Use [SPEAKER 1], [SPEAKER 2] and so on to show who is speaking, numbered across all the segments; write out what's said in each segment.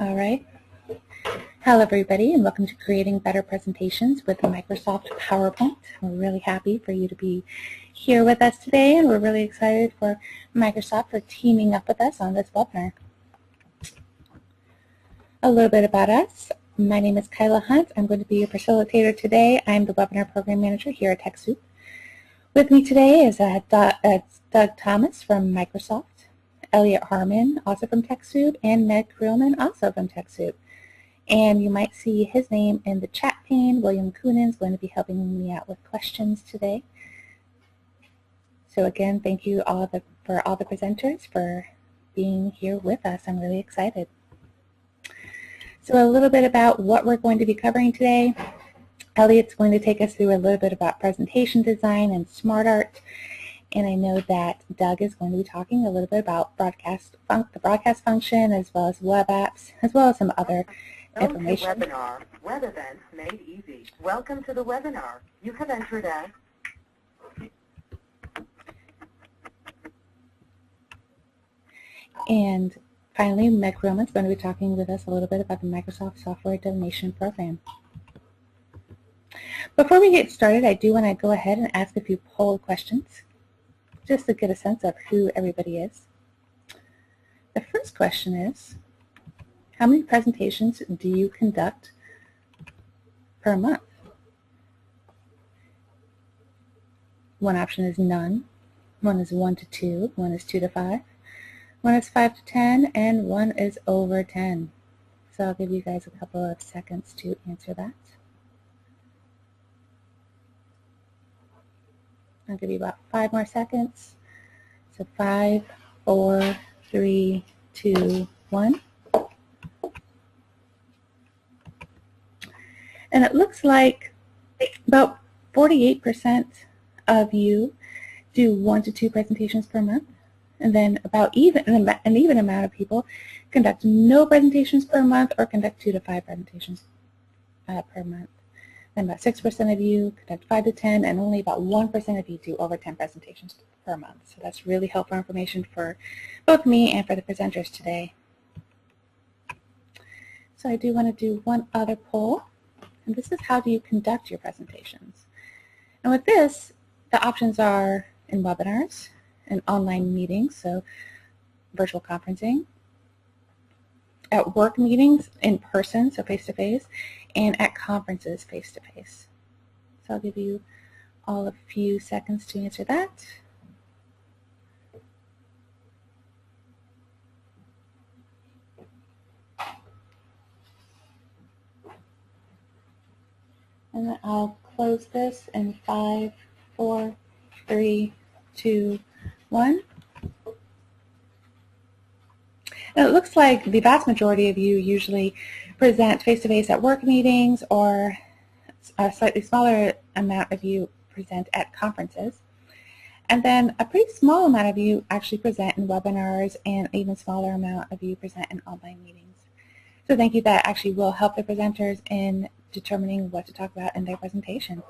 [SPEAKER 1] All right. Hello everybody and welcome to Creating Better Presentations with Microsoft PowerPoint. We're really happy for you to be here with us today and we're really excited for Microsoft for teaming up with us on this webinar. A little bit about us. My name is Kyla Hunt. I'm going to be your facilitator today. I'm the Webinar Program Manager here at TechSoup. With me today is uh, uh, Doug Thomas from Microsoft. Elliot Harmon, also from TechSoup, and Meg Krillman, also from TechSoup. And you might see his name in the chat pane. William Coonan is going to be helping me out with questions today. So again, thank you all the, for all the presenters for being here with us. I'm really excited. So a little bit about what we're going to be covering today. Elliot's going to take us through a little bit about presentation design and smart art and I know that Doug is going to be talking a little bit about broadcast the broadcast function as well as web apps, as well as some other
[SPEAKER 2] Welcome
[SPEAKER 1] information.
[SPEAKER 2] To webinar, web events made easy. Welcome to the webinar. You have entered as
[SPEAKER 1] And finally, Meg Roman is going to be talking with us a little bit about the Microsoft Software Donation Program. Before we get started, I do want to go ahead and ask a few poll questions just to get a sense of who everybody is. The first question is, how many presentations do you conduct per month? One option is none, one is one to two, one is two to five, one is five to ten, and one is over ten. So I'll give you guys a couple of seconds to answer that. I'll give you about five more seconds. So five, four, three, two, one. And it looks like about 48% of you do one to two presentations per month. And then about even an even amount of people conduct no presentations per month or conduct two to five presentations uh, per month. Then about 6% of you conduct 5 to 10, and only about 1% of you do over 10 presentations per month. So that's really helpful information for both me and for the presenters today. So I do want to do one other poll, and this is how do you conduct your presentations. And with this, the options are in webinars and online meetings, so virtual conferencing, at work meetings in person, so face-to-face, -face, and at conferences face-to-face. -face. So I'll give you all a few seconds to answer that. And then I'll close this in five, four, three, two, one. It looks like the vast majority of you usually present face-to-face -face at work meetings or a slightly smaller amount of you present at conferences. And then a pretty small amount of you actually present in webinars and an even smaller amount of you present in online meetings. So thank you. That actually will help the presenters in determining what to talk about in their presentation.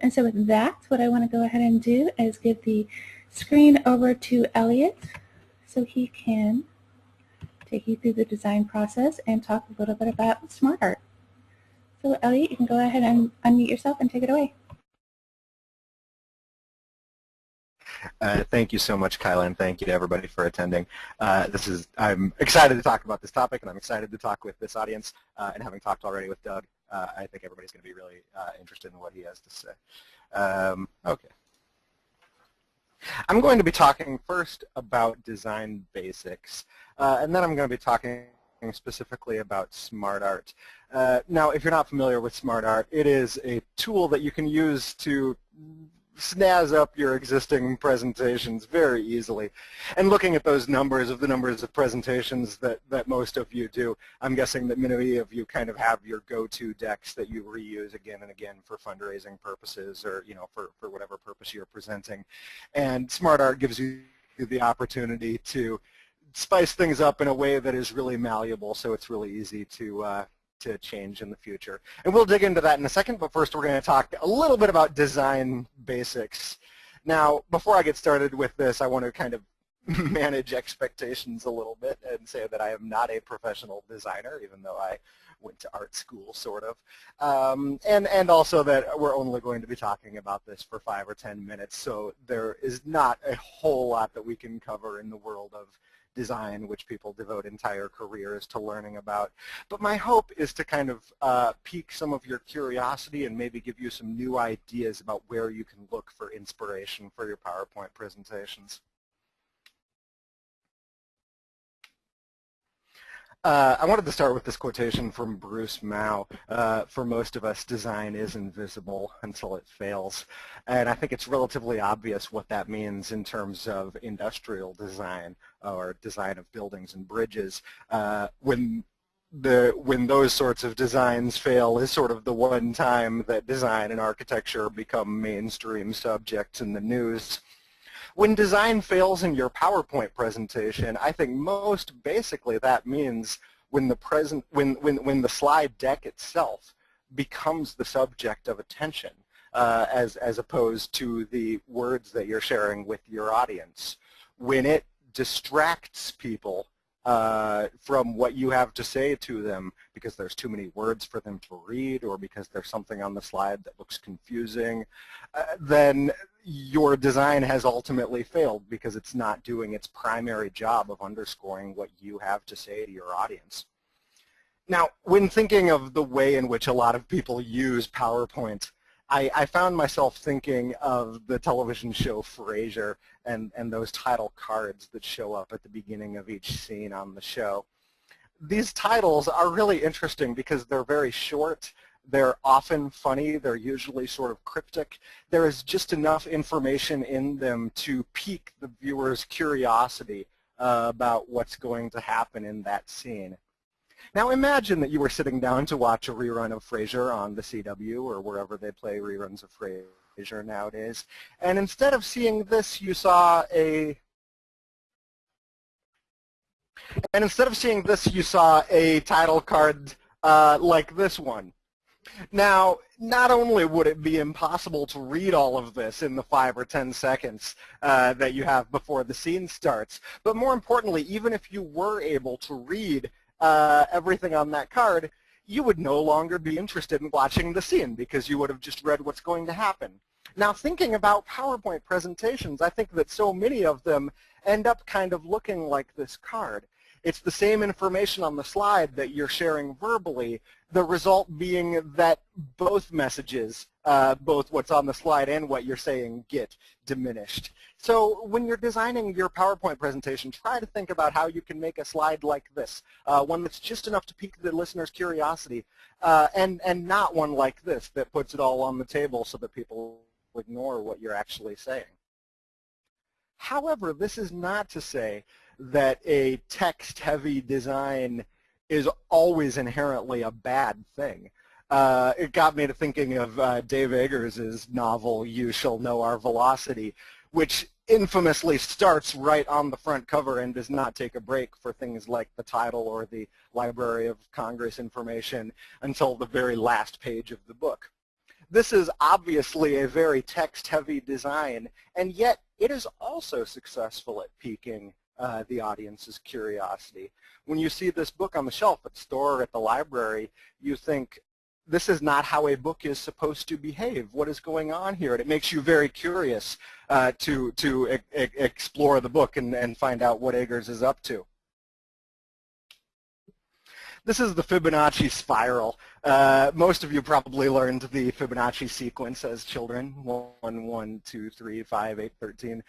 [SPEAKER 1] And so with that, what I want to go ahead and do is give the screen over to Elliot so he can take you through the design process and talk a little bit about smart art. So Elliot, you can go ahead and unmute yourself and take it away.
[SPEAKER 3] Uh, thank you so much, Kyla, and thank you to everybody for attending. Uh, this is I'm excited to talk about this topic, and I'm excited to talk with this audience. Uh, and having talked already with Doug, uh, I think everybody's going to be really uh, interested in what he has to say. Um, okay. I'm going to be talking first about design basics, uh, and then I'm going to be talking specifically about smart art. Uh, now, if you're not familiar with smart art, it is a tool that you can use to snazz up your existing presentations very easily. And looking at those numbers of the numbers of presentations that, that most of you do, I'm guessing that many of you kind of have your go-to decks that you reuse again and again for fundraising purposes or you know for, for whatever purpose you're presenting. And SmartArt gives you the opportunity to spice things up in a way that is really malleable so it's really easy to uh, to change in the future. And we'll dig into that in a second, but first we're going to talk a little bit about design basics. Now, before I get started with this, I want to kind of manage expectations a little bit and say that I am not a professional designer, even though I went to art school, sort of. Um, and, and also that we're only going to be talking about this for five or ten minutes, so there is not a whole lot that we can cover in the world of design, which people devote entire careers to learning about. But my hope is to kind of uh, pique some of your curiosity and maybe give you some new ideas about where you can look for inspiration for your PowerPoint presentations. Uh, I wanted to start with this quotation from Bruce Mau. Uh, for most of us, design is invisible until it fails. And I think it's relatively obvious what that means in terms of industrial design or design of buildings and bridges. Uh, when the when those sorts of designs fail is sort of the one time that design and architecture become mainstream subjects in the news. When design fails in your PowerPoint presentation, I think most basically that means when the present when when when the slide deck itself becomes the subject of attention uh, as as opposed to the words that you're sharing with your audience. When it distracts people uh, from what you have to say to them because there's too many words for them to read or because there's something on the slide that looks confusing, uh, then your design has ultimately failed because it's not doing its primary job of underscoring what you have to say to your audience. Now, when thinking of the way in which a lot of people use PowerPoint, I, I, found myself thinking of the television show Frasier and, and those title cards that show up at the beginning of each scene on the show. These titles are really interesting because they're very short. They're often funny. They're usually sort of cryptic. There is just enough information in them to pique the viewer's curiosity uh, about what's going to happen in that scene. Now imagine that you were sitting down to watch a rerun of Frasier on the CW or wherever they play reruns of Frasier nowadays, and instead of seeing this, you saw a and instead of seeing this, you saw a title card uh, like this one. Now, not only would it be impossible to read all of this in the five or ten seconds uh, that you have before the scene starts, but more importantly, even if you were able to read uh, everything on that card, you would no longer be interested in watching the scene because you would have just read what's going to happen. Now thinking about PowerPoint presentations, I think that so many of them end up kind of looking like this card. It's the same information on the slide that you're sharing verbally, the result being that both messages, uh, both what's on the slide and what you're saying, get diminished. So when you're designing your PowerPoint presentation, try to think about how you can make a slide like this, uh, one that's just enough to pique the listener's curiosity, uh, and, and not one like this that puts it all on the table so that people ignore what you're actually saying. However, this is not to say that a text-heavy design is always inherently a bad thing. Uh, it got me to thinking of uh, Dave Eggers' novel, You Shall Know Our Velocity, which infamously starts right on the front cover and does not take a break for things like the title or the Library of Congress information until the very last page of the book. This is obviously a very text-heavy design, and yet it is also successful at piquing uh, the audience's curiosity. When you see this book on the shelf at the store or at the library, you think, this is not how a book is supposed to behave. What is going on here? And it makes you very curious uh, to, to e explore the book and, and find out what Eggers is up to. This is the Fibonacci spiral. Uh, most of you probably learned the Fibonacci sequence as children, 1, 1, 2, 3, 5, 8, 13,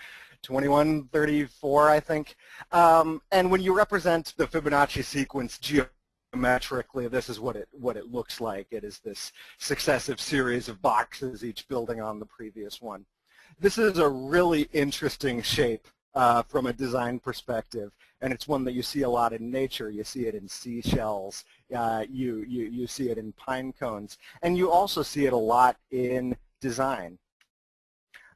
[SPEAKER 3] 21, 34, I think. Um, and when you represent the Fibonacci sequence geometrically, this is what it, what it looks like. It is this successive series of boxes, each building on the previous one. This is a really interesting shape uh, from a design perspective, and it's one that you see a lot in nature. You see it in seashells, uh, you, you, you see it in pine cones, and you also see it a lot in design.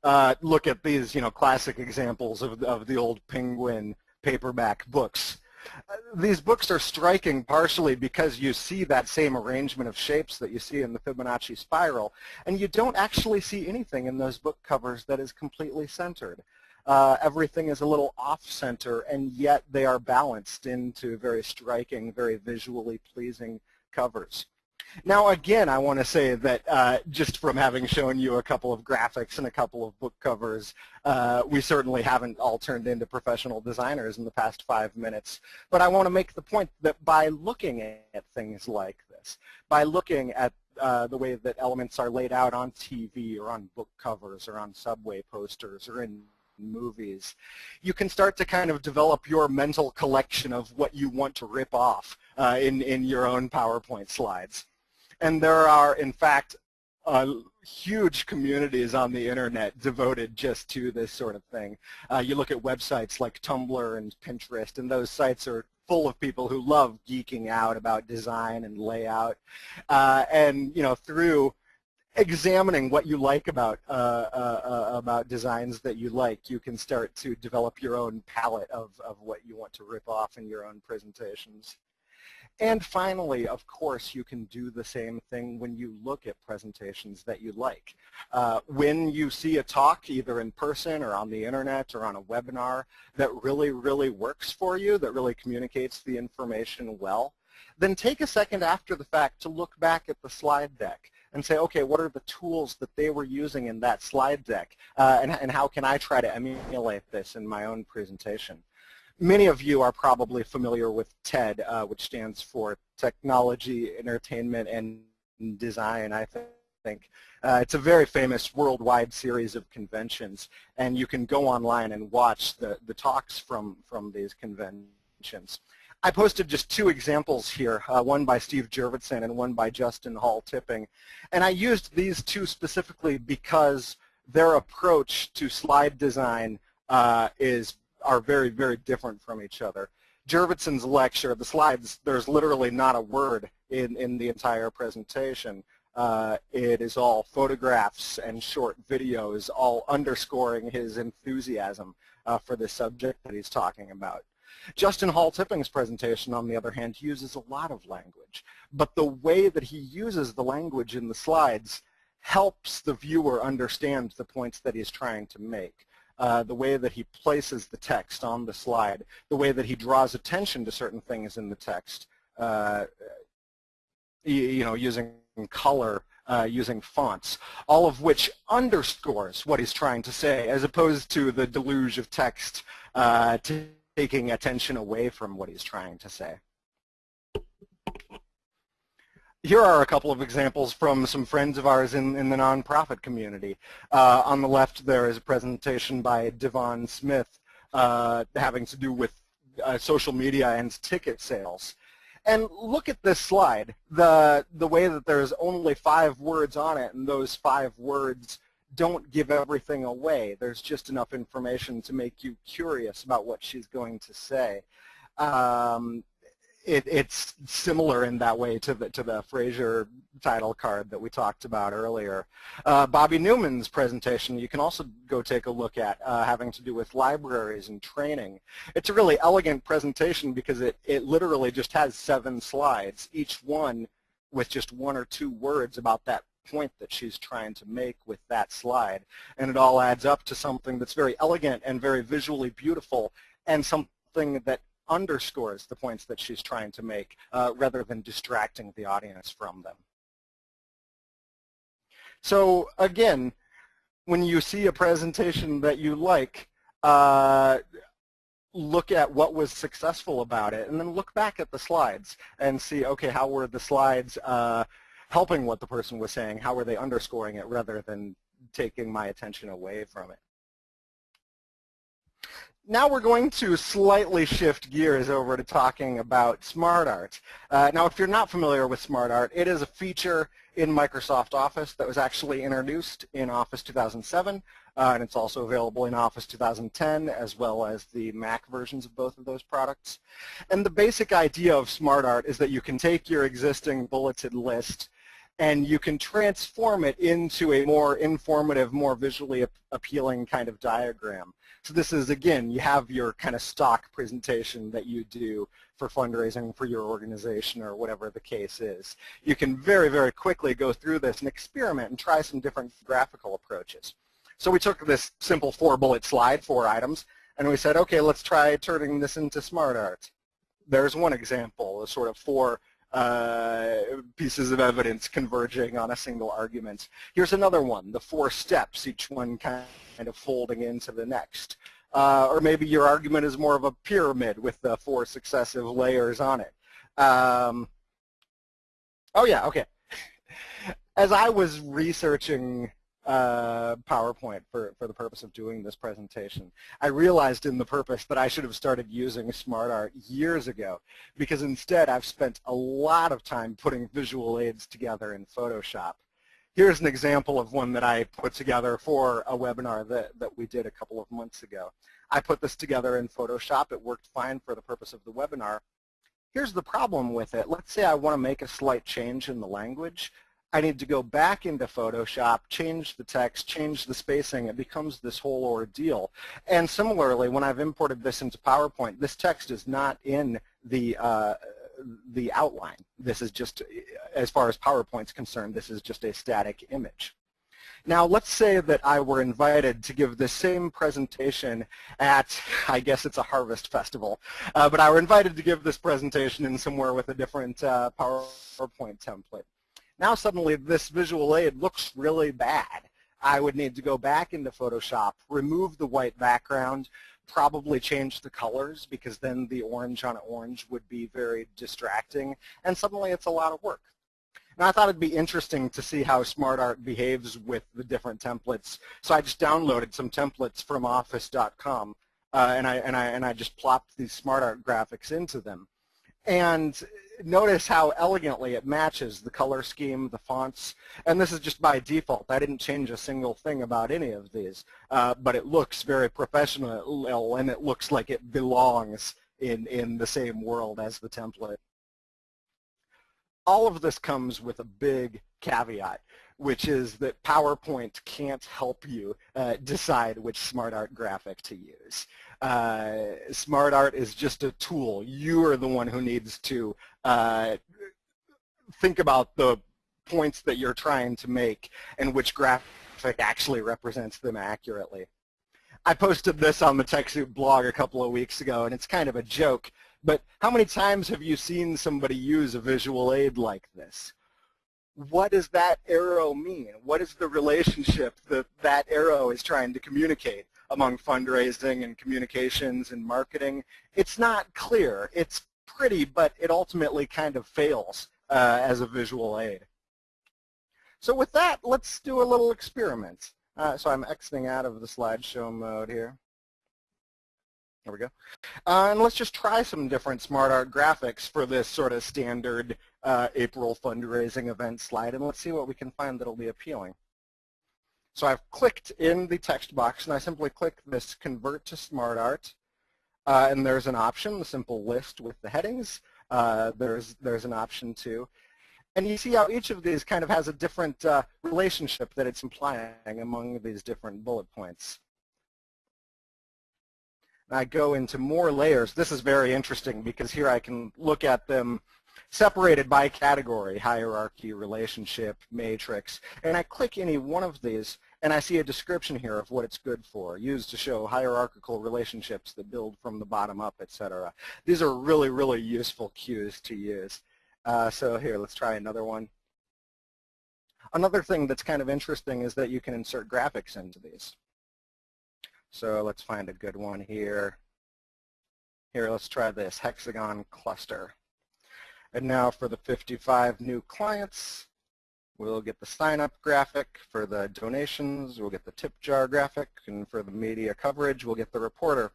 [SPEAKER 3] Uh, look at these, you know, classic examples of, of the old penguin paperback books. Uh, these books are striking partially because you see that same arrangement of shapes that you see in the Fibonacci spiral, and you don't actually see anything in those book covers that is completely centered. Uh, everything is a little off-center, and yet they are balanced into very striking, very visually pleasing covers. Now again, I want to say that uh, just from having shown you a couple of graphics and a couple of book covers, uh, we certainly haven't all turned into professional designers in the past five minutes. But I want to make the point that by looking at things like this, by looking at uh, the way that elements are laid out on TV or on book covers or on subway posters or in movies, you can start to kind of develop your mental collection of what you want to rip off uh, in, in your own PowerPoint slides. And there are, in fact, uh, huge communities on the internet devoted just to this sort of thing. Uh, you look at websites like Tumblr and Pinterest, and those sites are full of people who love geeking out about design and layout. Uh, and, you know, through examining what you like about uh, uh, uh, about designs that you like, you can start to develop your own palette of, of what you want to rip off in your own presentations. And finally, of course, you can do the same thing when you look at presentations that you like. Uh, when you see a talk, either in person or on the internet or on a webinar, that really, really works for you, that really communicates the information well, then take a second after the fact to look back at the slide deck and say, okay, what are the tools that they were using in that slide deck, uh, and, and how can I try to emulate this in my own presentation? Many of you are probably familiar with TED, uh, which stands for Technology, Entertainment, and Design, I think. Uh, it's a very famous worldwide series of conventions, and you can go online and watch the, the talks from, from these conventions. I posted just two examples here, uh, one by Steve Jurvetson and one by Justin Hall Tipping. And I used these two specifically because their approach to slide design uh, is are very, very different from each other. Jurvetson's lecture, the slides, there's literally not a word in, in the entire presentation. Uh, it is all photographs and short videos, all underscoring his enthusiasm uh, for the subject that he's talking about. Justin Hall Tipping's presentation, on the other hand, uses a lot of language. But the way that he uses the language in the slides helps the viewer understand the points that he's trying to make uh, the way that he places the text on the slide, the way that he draws attention to certain things in the text, uh, you know, using color, uh, using fonts, all of which underscores what he's trying to say, as opposed to the deluge of text uh, taking attention away from what he's trying to say. Here are a couple of examples from some friends of ours in, in the nonprofit community. Uh, on the left there is a presentation by Devon Smith uh, having to do with uh, social media and ticket sales. And look at this slide, the, the way that there's only five words on it and those five words don't give everything away. There's just enough information to make you curious about what she's going to say. Um, it, it's similar in that way to the to the Frasier title card that we talked about earlier. Uh, Bobbi Newman's presentation you can also go take a look at uh, having to do with libraries and training. It's a really elegant presentation because it, it literally just has seven slides, each one with just one or two words about that point that she's trying to make with that slide. And it all adds up to something that's very elegant and very visually beautiful and something that underscores the points that she's trying to make uh, rather than distracting the audience from them. So again, when you see a presentation that you like, uh, look at what was successful about it and then look back at the slides and see, okay, how were the slides uh, helping what the person was saying? How were they underscoring it rather than taking my attention away from it? Now we're going to slightly shift gears over to talking about SmartArt. Uh, now, if you're not familiar with SmartArt, it is a feature in Microsoft Office that was actually introduced in Office 2007, uh, and it's also available in Office 2010 as well as the Mac versions of both of those products. And the basic idea of SmartArt is that you can take your existing bulleted list and you can transform it into a more informative, more visually appealing kind of diagram. So this is, again, you have your kind of stock presentation that you do for fundraising for your organization or whatever the case is. You can very, very quickly go through this and experiment and try some different graphical approaches. So we took this simple four bullet slide, four items, and we said, okay, let's try turning this into smart art. There's one example, a sort of four uh, pieces of evidence converging on a single argument. Here's another one, the four steps, each one kind of folding into the next. Uh, or maybe your argument is more of a pyramid with the four successive layers on it. Um, oh yeah, okay. As I was researching uh, PowerPoint for, for the purpose of doing this presentation. I realized in the purpose that I should have started using SmartArt years ago because instead I've spent a lot of time putting visual aids together in Photoshop. Here's an example of one that I put together for a webinar that, that we did a couple of months ago. I put this together in Photoshop. It worked fine for the purpose of the webinar. Here's the problem with it. Let's say I want to make a slight change in the language. I need to go back into Photoshop, change the text, change the spacing. It becomes this whole ordeal. And similarly, when I've imported this into PowerPoint, this text is not in the uh, the outline. This is just, as far as PowerPoint's concerned, this is just a static image. Now let's say that I were invited to give the same presentation at, I guess it's a harvest festival, uh, but I were invited to give this presentation in somewhere with a different uh, PowerPoint template. Now suddenly this visual aid looks really bad. I would need to go back into Photoshop, remove the white background, probably change the colors because then the orange on orange would be very distracting, and suddenly it's a lot of work. Now I thought it'd be interesting to see how SmartArt behaves with the different templates, so I just downloaded some templates from Office.com, uh, and I and I and I just plopped these SmartArt graphics into them. And notice how elegantly it matches the color scheme, the fonts, and this is just by default. I didn't change a single thing about any of these, uh, but it looks very professional and it looks like it belongs in, in the same world as the template. All of this comes with a big caveat, which is that PowerPoint can't help you uh, decide which SmartArt graphic to use uh, smart art is just a tool. You are the one who needs to uh, think about the points that you're trying to make and which graphic actually represents them accurately. I posted this on the TechSoup blog a couple of weeks ago, and it's kind of a joke, but how many times have you seen somebody use a visual aid like this? What does that arrow mean? What is the relationship that that arrow is trying to communicate? Among fundraising and communications and marketing. It's not clear. It's pretty, but it ultimately kind of fails uh, as a visual aid. So with that, let's do a little experiment. Uh, so I'm exiting out of the slideshow mode here. There we go. Uh, and let's just try some different smart art graphics for this sort of standard uh, April fundraising event slide, and let's see what we can find that'll be appealing. So I've clicked in the text box and I simply click this convert to SmartArt. Uh, and there's an option, the simple list with the headings. Uh, there's, there's an option too. And you see how each of these kind of has a different uh, relationship that it's implying among these different bullet points. I go into more layers. This is very interesting because here I can look at them separated by category, hierarchy, relationship, matrix, and I click any one of these and I see a description here of what it's good for, used to show hierarchical relationships that build from the bottom up, etc. These are really, really useful cues to use. Uh, so here, let's try another one. Another thing that's kind of interesting is that you can insert graphics into these. So let's find a good one here. Here, let's try this hexagon cluster. And now for the 55 new clients, We'll get the sign-up graphic for the donations. We'll get the tip jar graphic. And for the media coverage, we'll get the reporter.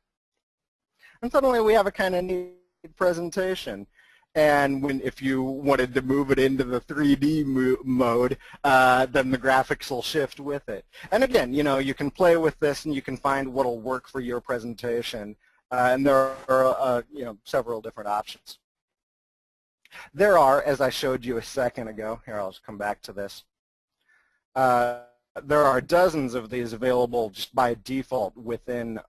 [SPEAKER 3] And suddenly we have a kind of neat presentation. And when, if you wanted to move it into the 3D mode, uh, then the graphics will shift with it. And again, you know, you can play with this and you can find what will work for your presentation. Uh, and there are, uh, you know, several different options. There are, as I showed you a second ago, here I'll just come back to this, uh, there are dozens of these available just by default within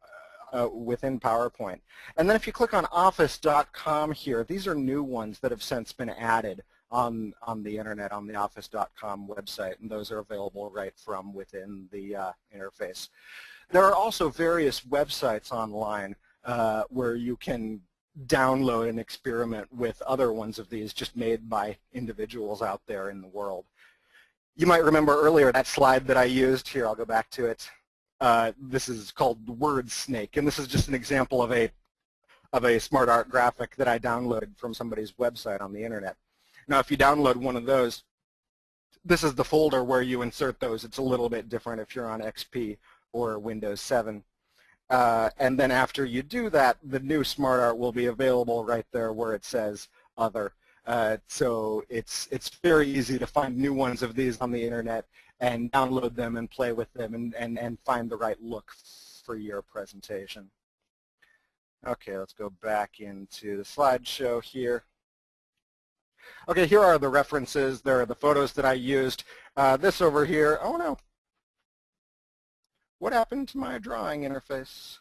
[SPEAKER 3] uh, within PowerPoint. And then if you click on office.com here, these are new ones that have since been added on on the internet on the office.com website, and those are available right from within the uh, interface. There are also various websites online uh, where you can download and experiment with other ones of these just made by individuals out there in the world. You might remember earlier that slide that I used. Here, I'll go back to it. Uh, this is called Word Snake, and this is just an example of a of a smart art graphic that I downloaded from somebody's website on the internet. Now, if you download one of those, this is the folder where you insert those. It's a little bit different if you're on XP or Windows 7. Uh, and then after you do that, the new smart art will be available right there where it says other. Uh, so it's it's very easy to find new ones of these on the internet and download them and play with them and, and, and find the right look for your presentation. Okay, let's go back into the slideshow here. Okay, here are the references. There are the photos that I used. Uh, this over here, oh no. What happened to my drawing interface?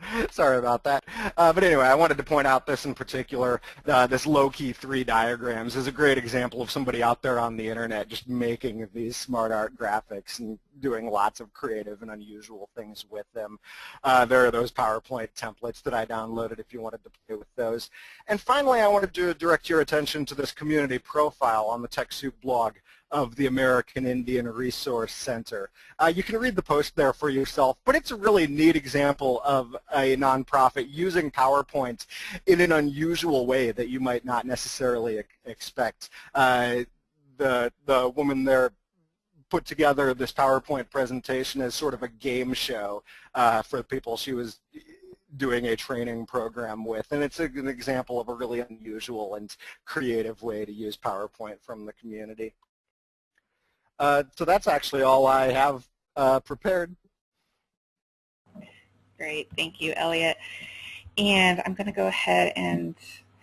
[SPEAKER 3] Sorry about that. Uh, but anyway, I wanted to point out this in particular. Uh, this low-key three diagrams is a great example of somebody out there on the internet just making these smart art graphics and doing lots of creative and unusual things with them. Uh, there are those PowerPoint templates that I downloaded if you wanted to play with those. And finally, I wanted to direct your attention to this community profile on the TechSoup blog of the American Indian Resource Center. Uh, you can read the post there for yourself, but it's a really neat example of a nonprofit using PowerPoint in an unusual way that you might not necessarily expect. Uh, the, the woman there put together this PowerPoint presentation as sort of a game show uh, for people she was doing a training program with. And it's an example of a really unusual and creative way to use PowerPoint from the community. Uh, so that's actually all I have uh, prepared.
[SPEAKER 1] Great, thank you, Elliot. And I'm going to go ahead and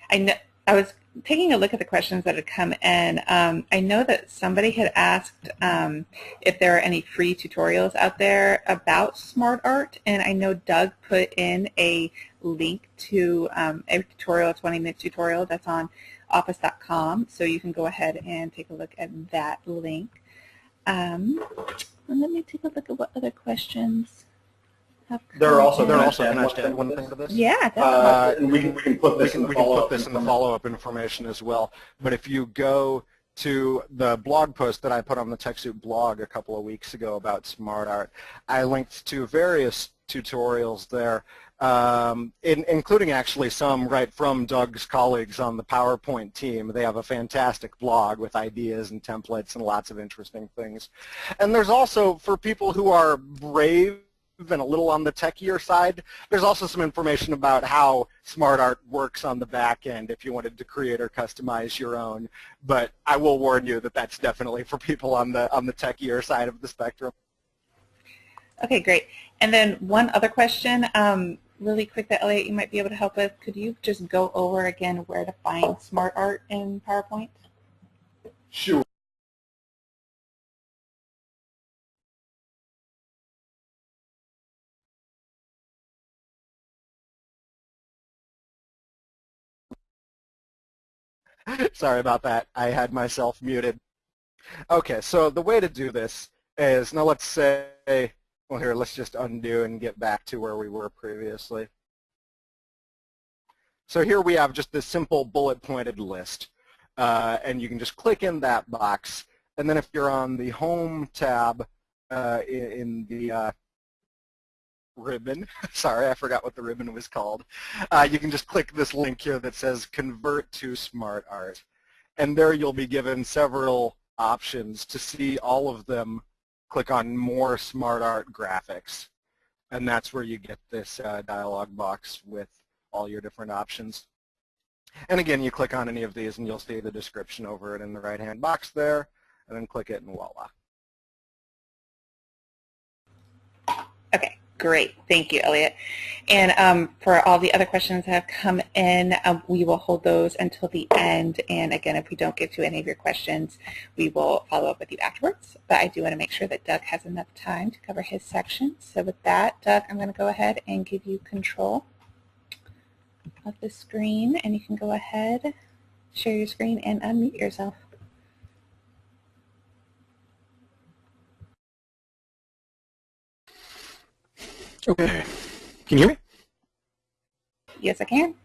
[SPEAKER 1] I know I was taking a look at the questions that had come in. Um, I know that somebody had asked um, if there are any free tutorials out there about smart art, and I know Doug put in a link to um, a tutorial, a 20-minute tutorial that's on office.com, so you can go ahead and take a look at that link. Um, and let me take a look at what other questions have come
[SPEAKER 4] There are also,
[SPEAKER 1] in.
[SPEAKER 3] There
[SPEAKER 4] can I
[SPEAKER 3] also, can I
[SPEAKER 4] one
[SPEAKER 3] add
[SPEAKER 4] thing
[SPEAKER 3] one
[SPEAKER 4] to
[SPEAKER 3] thing
[SPEAKER 4] this?
[SPEAKER 3] to this?
[SPEAKER 1] Yeah, definitely.
[SPEAKER 4] Uh, and we can, we can put
[SPEAKER 3] we
[SPEAKER 4] this
[SPEAKER 3] can,
[SPEAKER 4] in the follow-up.
[SPEAKER 3] in the
[SPEAKER 4] information.
[SPEAKER 3] follow-up information as well. But if you go to the blog post that I put on the TechSoup blog a couple of weeks ago about smart art, I linked to various tutorials there, um, in, including actually some right from Doug's colleagues on the PowerPoint team. They have a fantastic blog with ideas and templates and lots of interesting things. And there's also, for people who are brave and a little on the techier side. There's also some information about how SmartArt works on the back end if you wanted to create or customize your own. But I will warn you that that's definitely for people on the on the techier side of the spectrum.
[SPEAKER 1] Okay, great. And then one other question, um, really quick that Elliot you might be able to help us. Could you just go over again where to find smart art in PowerPoint?
[SPEAKER 4] Sure.
[SPEAKER 3] Sorry about that. I had myself muted. Okay, so the way to do this is, now let's say, well here, let's just undo and get back to where we were previously. So here we have just this simple bullet pointed list. Uh, and you can just click in that box. And then if you're on the Home tab uh, in, in the uh, ribbon, sorry, I forgot what the ribbon was called, uh, you can just click this link here that says Convert to Smart Art. And there you'll be given several options to see all of them. Click on More Smart Art Graphics. And that's where you get this uh, dialog box with all your different options. And again, you click on any of these and you'll see the description over it in the right-hand box there, and then click it and voila.
[SPEAKER 1] Okay, Great, thank you, Elliot. And um, for all the other questions that have come in, um, we will hold those until the end. And again, if we don't get to any of your questions, we will follow up with you afterwards. But I do want to make sure that Doug has enough time to cover his section. So with that, Doug, I'm going to go ahead and give you control of the screen. And you can go ahead, share your screen, and unmute yourself.
[SPEAKER 5] Okay. Can you hear me?
[SPEAKER 1] Yes, I can.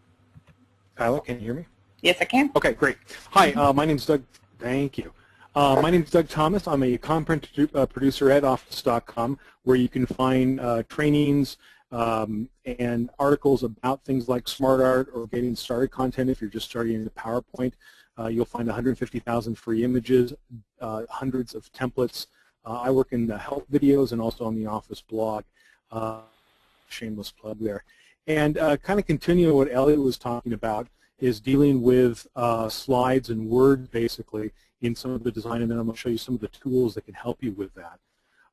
[SPEAKER 5] Tyler, can you hear me?
[SPEAKER 1] Yes, I can.
[SPEAKER 5] Okay, great. Hi, uh, my name's Doug. Thank you. Uh, my name is Doug Thomas. I'm a content uh, producer at Office.com, where you can find uh, trainings um, and articles about things like smart art or getting started content if you're just starting in PowerPoint. Uh, you'll find 150,000 free images, uh, hundreds of templates. I work in the help videos and also on the Office blog. Shameless plug there. And kind of continuing what Elliot was talking about, is dealing with uh, slides and Word basically in some of the design and then I'm going to show you some of the tools that can help you with that.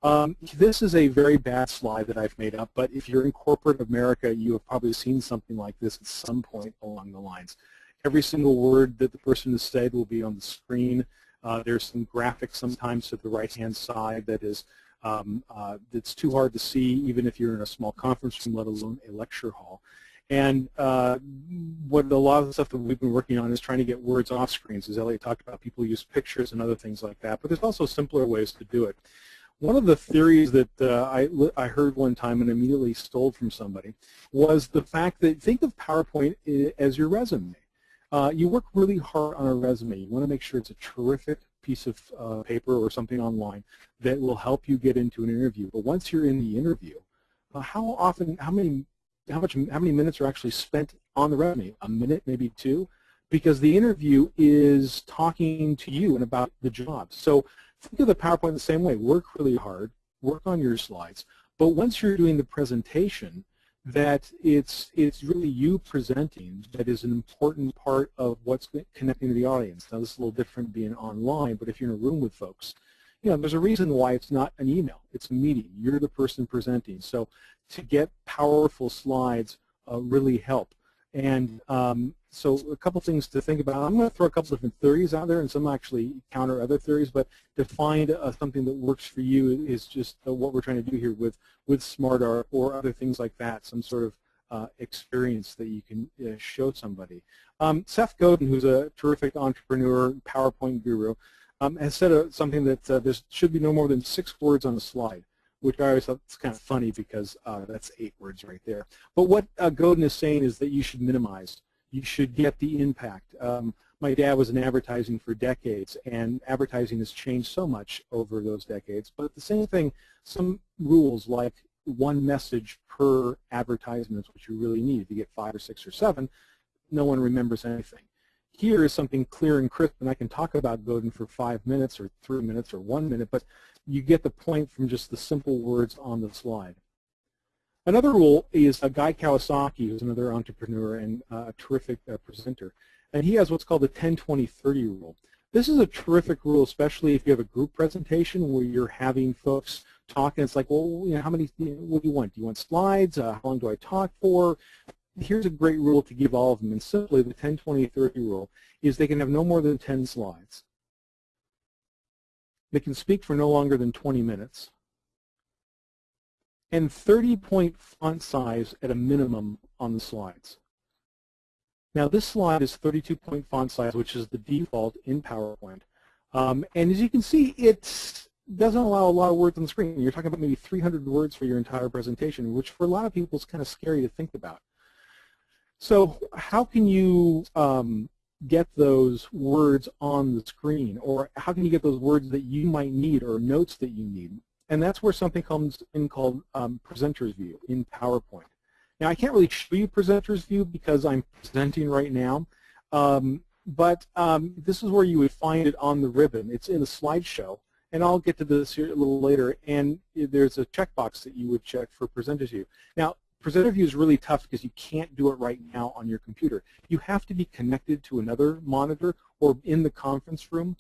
[SPEAKER 5] Um, this is a very bad slide that I've made up, but if you're in corporate America, you have probably seen something like this at some point along the lines. Every single word that the person has said will be on the screen. Uh, there's some graphics sometimes to the right-hand side that is um, uh, that's too hard to see even if you're in a small conference room, let alone a lecture hall. And uh, what a lot of the stuff that we've been working on is trying to get words off screens. As Elliot talked about, people use pictures and other things like that. But there's also simpler ways to do it. One of the theories that uh, I, I heard one time and immediately stole from somebody was the fact that think of PowerPoint as your resume. Uh, you work really hard on a resume. You want to make sure it's a terrific piece of uh, paper or something online that will help you get into an interview. But once you're in the interview, uh, how often, how many how much how many minutes are actually spent on the resume? A minute, maybe two, because the interview is talking to you and about the job. So think of the PowerPoint the same way. Work really hard, work on your slides, but once you're doing the presentation, that it's it's really you presenting that is an important part of what's connecting to the audience. Now this is a little different being online, but if you're in a room with folks, you know, there's a reason why it's not an email. It's a meeting. You're the person presenting. So to get powerful slides uh, really help. And um, so a couple things to think about. I'm going to throw a couple different theories out there, and some actually counter other theories, but to find uh, something that works for you is just uh, what we're trying to do here with, with smart art or other things like that, some sort of uh, experience that you can uh, show somebody. Um, Seth Godin, who's a terrific entrepreneur, PowerPoint guru, um, has said uh, something that uh, there should be no more than six words on a slide, which I always thought is kind of funny because that's eight words right there. But what Godin is saying is that you should minimize. You should get the impact. Um, my dad was in advertising for decades, and advertising has changed so much over those decades. But the same thing, some rules like one message per advertisement is what you really need. If you get five or six or seven, no one remembers anything here is something clear and crisp, and I can talk about Godin for five minutes or three minutes or one minute, but you get the point from just the simple words on the slide. Another rule is a Guy Kawasaki, who's another entrepreneur and uh, a terrific uh, presenter, and he has what's called the 10-20-30 rule. This is a terrific rule, especially if you have a group presentation where you're having folks talk, and it's like, well, you know, how many, what do you want? Do you want slides? Uh, how long do I talk for? here's a great rule to give all of them, and simply the 10, 20, 30 rule is they can have no more than 10 slides. They can speak for no longer than 20 minutes. And 30-point font size at a minimum on the slides. Now this slide is 32-point font size, which is the default in PowerPoint. Um, and as you can see, it doesn't allow a lot of words on the screen. You're talking about maybe 300 words for your entire presentation, which for a lot of people is kind of scary to think about. So how can you um, get those words on the screen or how can you get those words that you might need or notes that you need? And that's where something comes in called um, Presenter's View in PowerPoint. Now I can't really show you Presenter's View because I'm presenting right now, um, but um, this is where you would find it on the ribbon. It's in the slideshow, and I'll get to this here a little later, and there's a checkbox that you would check for Presenter's View. Now Presenter view is really tough because you can't do it right now on your computer. You have to be connected to another monitor or in the conference room.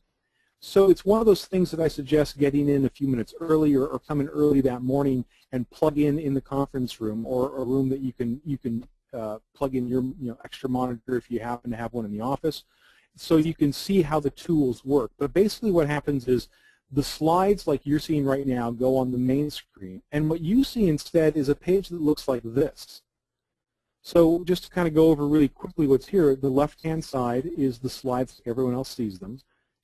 [SPEAKER 5] So it's one of those things that I suggest getting in a few minutes early or, or coming early that morning and plug in in the conference room or a room that you can you can uh, plug in your you know extra monitor if you happen to have one in the office so you can see how the tools work. But basically what happens is the slides like you're seeing right now go on the main screen and what you see instead is a page that looks like this. So just to kind of go over really quickly what's here, the left-hand side is the slides everyone else sees them.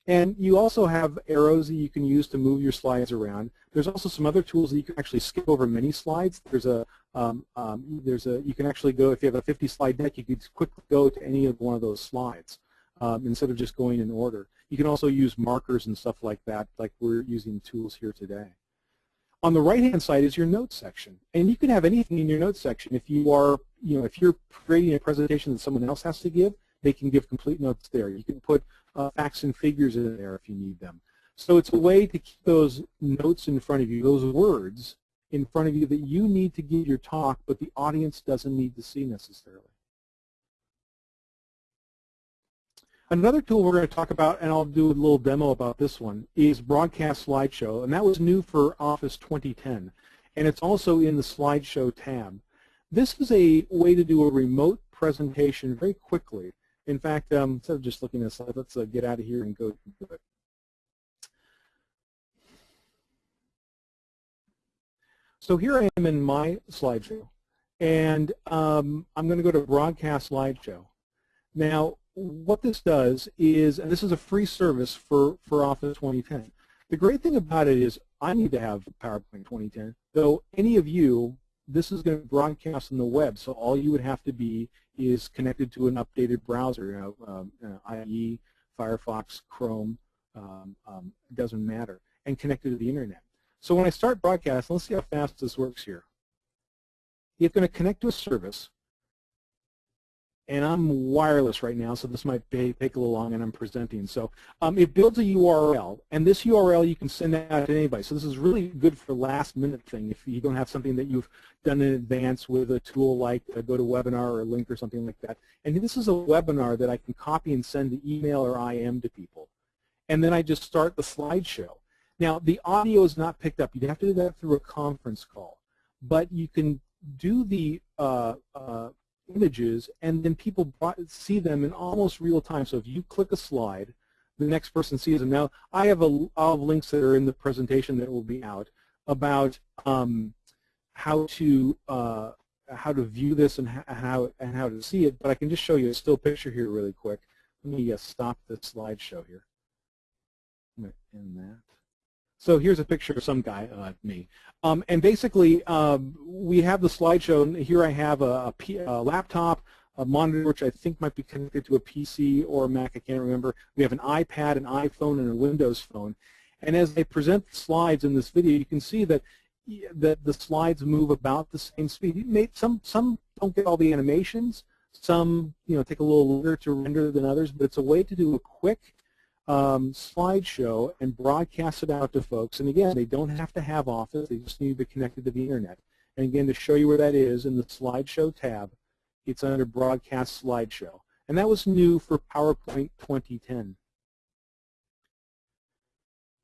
[SPEAKER 5] And you also have arrows that you can use to move your slides around. There's also some other tools that you can actually skip over many slides. There's a, um, um, there's a, you can actually go, if you have a 50 slide deck, you can quickly go to any of one of those slides um, instead of just going in order. You can also use markers and stuff like that, like we're using tools here today. On the right-hand side is your notes section, and you can have anything in your notes section. If you are, you know, if you're creating a presentation that someone else has to give, they can give complete notes there. You can put uh, facts and figures in there if you need them. So it's a way to keep those notes in front of you, those words in front of you that you need to give your talk, but the audience doesn't need to see necessarily. Another tool we're going to talk about, and I'll do a little demo about this one, is Broadcast Slideshow, and that was new for Office 2010. And it's also in the Slideshow tab. This is a way to do a remote presentation very quickly. In fact, um, instead of just looking at this, let's uh, get out of here and go to it. So here I am in my slideshow, and um, I'm going to go to Broadcast Slideshow. Now, what this does is, and this is a free service for, for Office 2010. The great thing about it is I need to have PowerPoint 2010, though any of you, this is going to broadcast on the web, so all you would have to be is connected to an updated browser, you know, um, IE, Firefox, Chrome, um, um, doesn't matter, and connected to the internet. So when I start broadcast, let's see how fast this works here. It's going to connect to a service, and I'm wireless right now, so this might take a little long and I'm presenting. So um, it builds a URL, and this URL you can send out to anybody. So this is really good for last minute thing if you don't have something that you've done in advance with a tool like a GoToWebinar or a Lync or something like that. And this is a webinar that I can copy and send to email or IM to people. And then I just start the slideshow. Now, the audio is not picked up. You'd have to do that through a conference call. But you can do the uh, uh, images, and then people see them in almost real time. So if you click a slide, the next person sees them. Now, I have a I'll have links that are in the presentation that will be out about um, how to uh, how to view this and how and how to see it. But I can just show you a still picture here really quick. Let me uh, stop the slideshow here. In that. So here's a picture of some guy, uh, me. Um, and basically, um, we have the slideshow. And here I have a, laptop, a monitor, which I think might be connected to a PC or a Mac. I can't remember. We have an iPad, an iPhone, and a Windows phone. And as I present the slides in this video, you can see that that the slides move about the same speed. Some some don't get all the animations. Some you know take a little longer to render than others, but it's a way to do a quick um, slideshow and broadcast it out to folks. And again, they don't have to have Office. They just need to be connected to the Internet. And again, to show you where that is in the Slideshow tab, it's under Broadcast Slideshow. And that was new for PowerPoint 2010.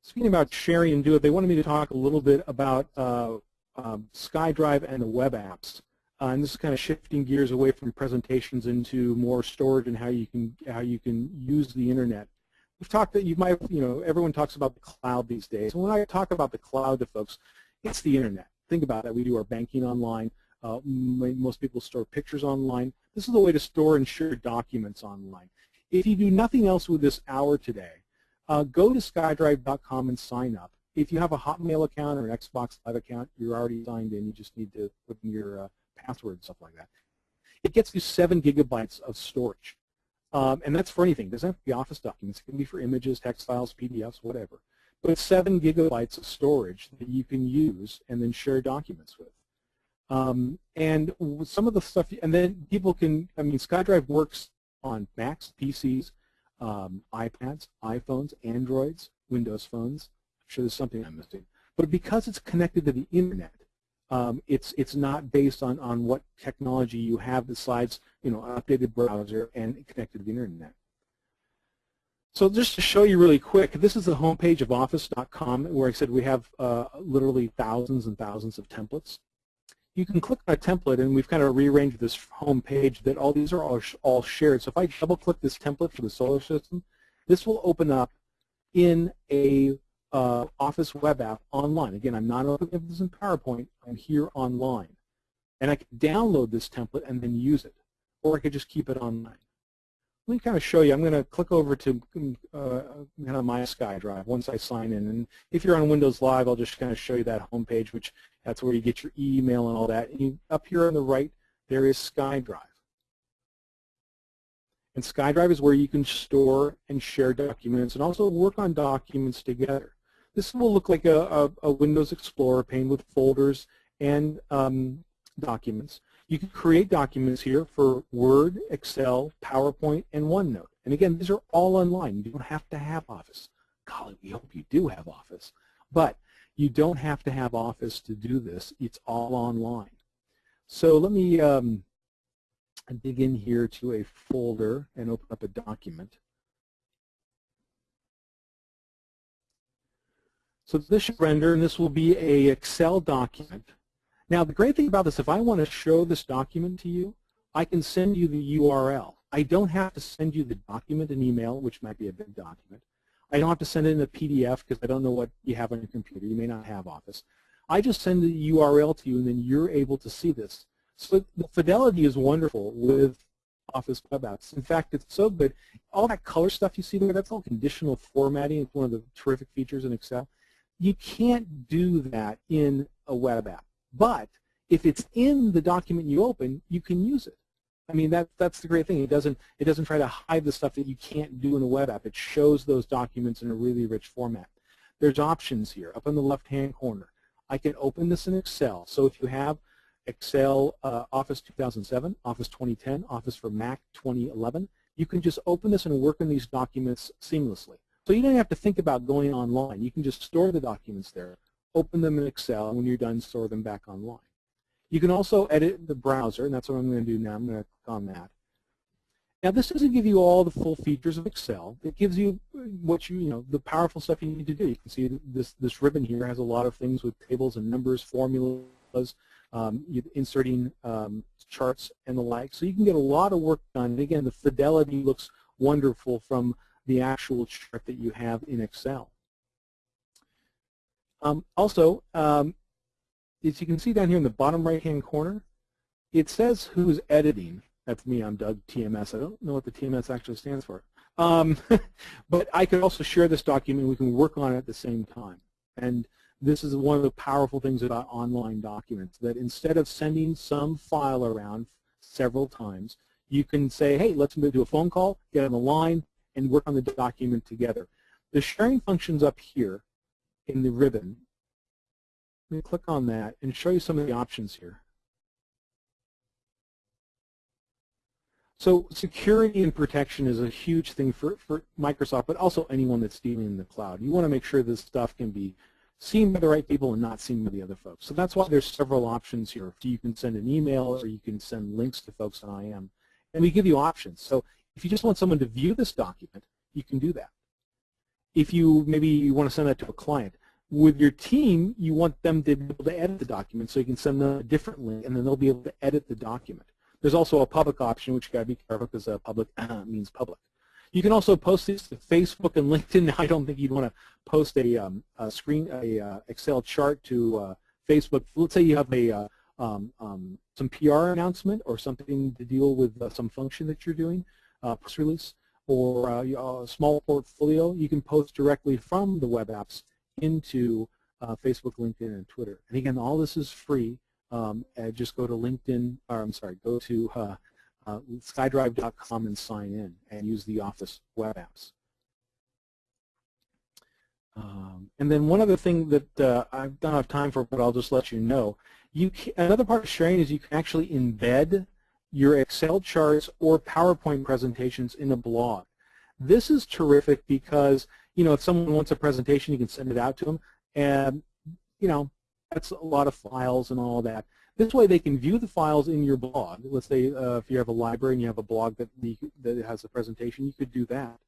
[SPEAKER 5] Speaking about sharing and do it, they wanted me to talk a little bit about uh, um, SkyDrive and the web apps. Uh, and this is kind of shifting gears away from presentations into more storage and how you can how you can use the internet we've talked that you might, you know, everyone talks about the cloud these days. And when I talk about the cloud to folks, it's the internet. Think about it. We do our banking online. Uh, most people store pictures online. This is the way to store and share documents online. If you do nothing else with this hour today, uh, go to skydrive.com and sign up. If you have a Hotmail account or an Xbox Live account, you're already signed in. You just need to put in your uh, password and stuff like that. It gets you seven gigabytes of storage. Um, and that's for anything. It doesn't have to be Office documents. It can be for images, text files, PDFs, whatever. But 7 gigabytes of storage that you can use and then share documents with. Um, and some of the stuff, and then people can, I mean, SkyDrive works on Macs, PCs, um, iPads, iPhones, Androids, Windows phones. I'm sure there's something I'm missing. But because it's connected to the Internet, um, it's it's not based on on what technology you have besides you know updated browser and connected to the internet. So just to show you really quick, this is the homepage of office.com where I said we have uh, literally thousands and thousands of templates. You can click on a template and we've kind of rearranged this home page that all these are all, sh all shared. So if I double click this template for the solar system, this will open up in a uh, Office web app online. Again, I'm not opening this in PowerPoint. I'm here online. And I can download this template and then use it. Or I could just keep it online. Let me kind of show you. I'm going to click over to uh, kind of my SkyDrive once I sign in. And if you're on Windows Live, I'll just kind of show you that home page, which that's where you get your email and all that. And you, up here on the right, there is SkyDrive. And SkyDrive is where you can store and share documents and also work on documents together. This will look like a, a, a Windows Explorer pane with folders and um, documents. You can create documents here for Word, Excel, PowerPoint, and OneNote. And again, these are all online. You don't have to have Office. Golly, we hope you do have Office. But you don't have to have Office to do this. It's all online. So let me um, dig in here to a folder and open up a document. So this should render, and this will be a Excel document. Now, the great thing about this, if I want to show this document to you, I can send you the URL. I don't have to send you the document in email, which might be a big document. I don't have to send it in a PDF because I don't know what you have on your computer. You may not have Office. I just send the URL to you, and then you're able to see this. So the fidelity is wonderful with Office web apps. In fact, it's so good. All that color stuff you see there, that's all conditional formatting. It's one of the terrific features in Excel. You can't do that in a web app. But if it's in the document you open, you can use it. I mean, that, that's the great thing. It doesn't, it doesn't try to hide the stuff that you can't do in a web app. It shows those documents in a really rich format. There's options here up in the left-hand corner. I can open this in Excel. So if you have Excel uh, Office 2007, Office 2010, Office for Mac 2011, you can just open this and work in these documents seamlessly. So you don't have to think about going online. You can just store the documents there, open them in Excel, and when you're done, store them back online. You can also edit the browser, and that's what I'm going to do now. I'm going to click on that. Now this doesn't give you all the full features of Excel. It gives you what you, you know, the powerful stuff you need to do. You can see this, this ribbon here has a lot of things with tables and numbers, formulas, um, inserting um, charts and the like. So you can get a lot of work done. And again, the fidelity looks wonderful from the actual chart that you have in Excel. Um, also, um, as you can see down here in the bottom right-hand corner, it says who's editing. That's me, I'm Doug TMS. I don't know what the TMS actually stands for. Um, but I could also share this document. We can work on it at the same time. And this is one of the powerful things about online documents, that instead of sending some file around several times, you can say, hey, let's do a phone call, get on the line, and work on the document together. The sharing function's up here in the ribbon. Let me click on that and show you some of the options here. So security and protection is a huge thing for, for Microsoft, but also anyone that's dealing in the cloud. You want to make sure this stuff can be seen by the right people and not seen by the other folks. So that's why there's several options here. You can send an email or you can send links to folks on IM. And we give you options. So if you just want someone to view this document, you can do that. If you maybe you want to send that to a client, with your team, you want them to be able to edit the document so you can send them a different link and then they'll be able to edit the document. There's also a public option, which you got to be careful because uh, public uh, means public. You can also post these to Facebook and LinkedIn. I don't think you'd want to post a, um, a screen, a uh, Excel chart to uh, Facebook. Let's say you have a um, um, some PR announcement or something to deal with some function that you're doing, uh, press release, or uh, a small portfolio. You can post directly from the web apps into Facebook, LinkedIn, and Twitter. And again, all this is free. Um, just go to LinkedIn, or I'm sorry, go to uh, skydrive.com and sign in and use the Office web apps. Um, and then one other thing that uh, I don't have time for, but I'll just let you know. You can, another part of sharing is you can actually embed your Excel charts or PowerPoint presentations in a blog. This is terrific because, you know, if someone wants a presentation, you can send it out to them. And, you know, that's a lot of files and all that. This way they can view the files in your blog. Let's say uh, if you have a library and you have a blog that, that has a presentation, you could do that.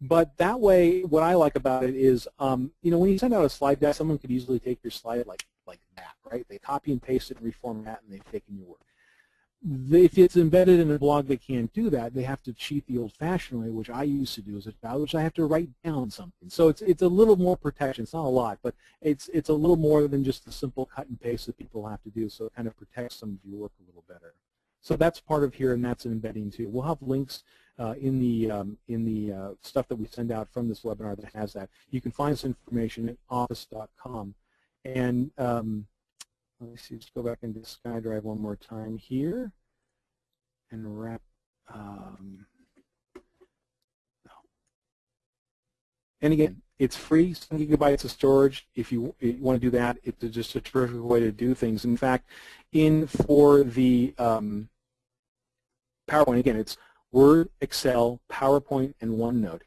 [SPEAKER 5] But that way, what I like about it is, um, you know, when you send out a slide deck, someone could easily take your slide like like that, right? They copy and paste it and reformat, and they've taken your work. If it's embedded in a blog, they can't do that. They have to cheat the old-fashioned way, which I used to do as a child, which I have to write down something. So it's it's a little more protection. It's not a lot, but it's it's a little more than just the simple cut and paste that people have to do. So it kind of protects some of your work a little better. So that's part of here, and that's embedding too. We'll have links uh, in the um, in the uh, stuff that we send out from this webinar that has that. You can find this information at office.com. And um, let me see, let's go back into SkyDrive one more time here and wrap. Um, no. And again, it's free, 7 gigabytes of storage. If you, you want to do that, it's just a terrific way to do things. In fact, in for the um, PowerPoint, again, it's Word, Excel, PowerPoint, and OneNote.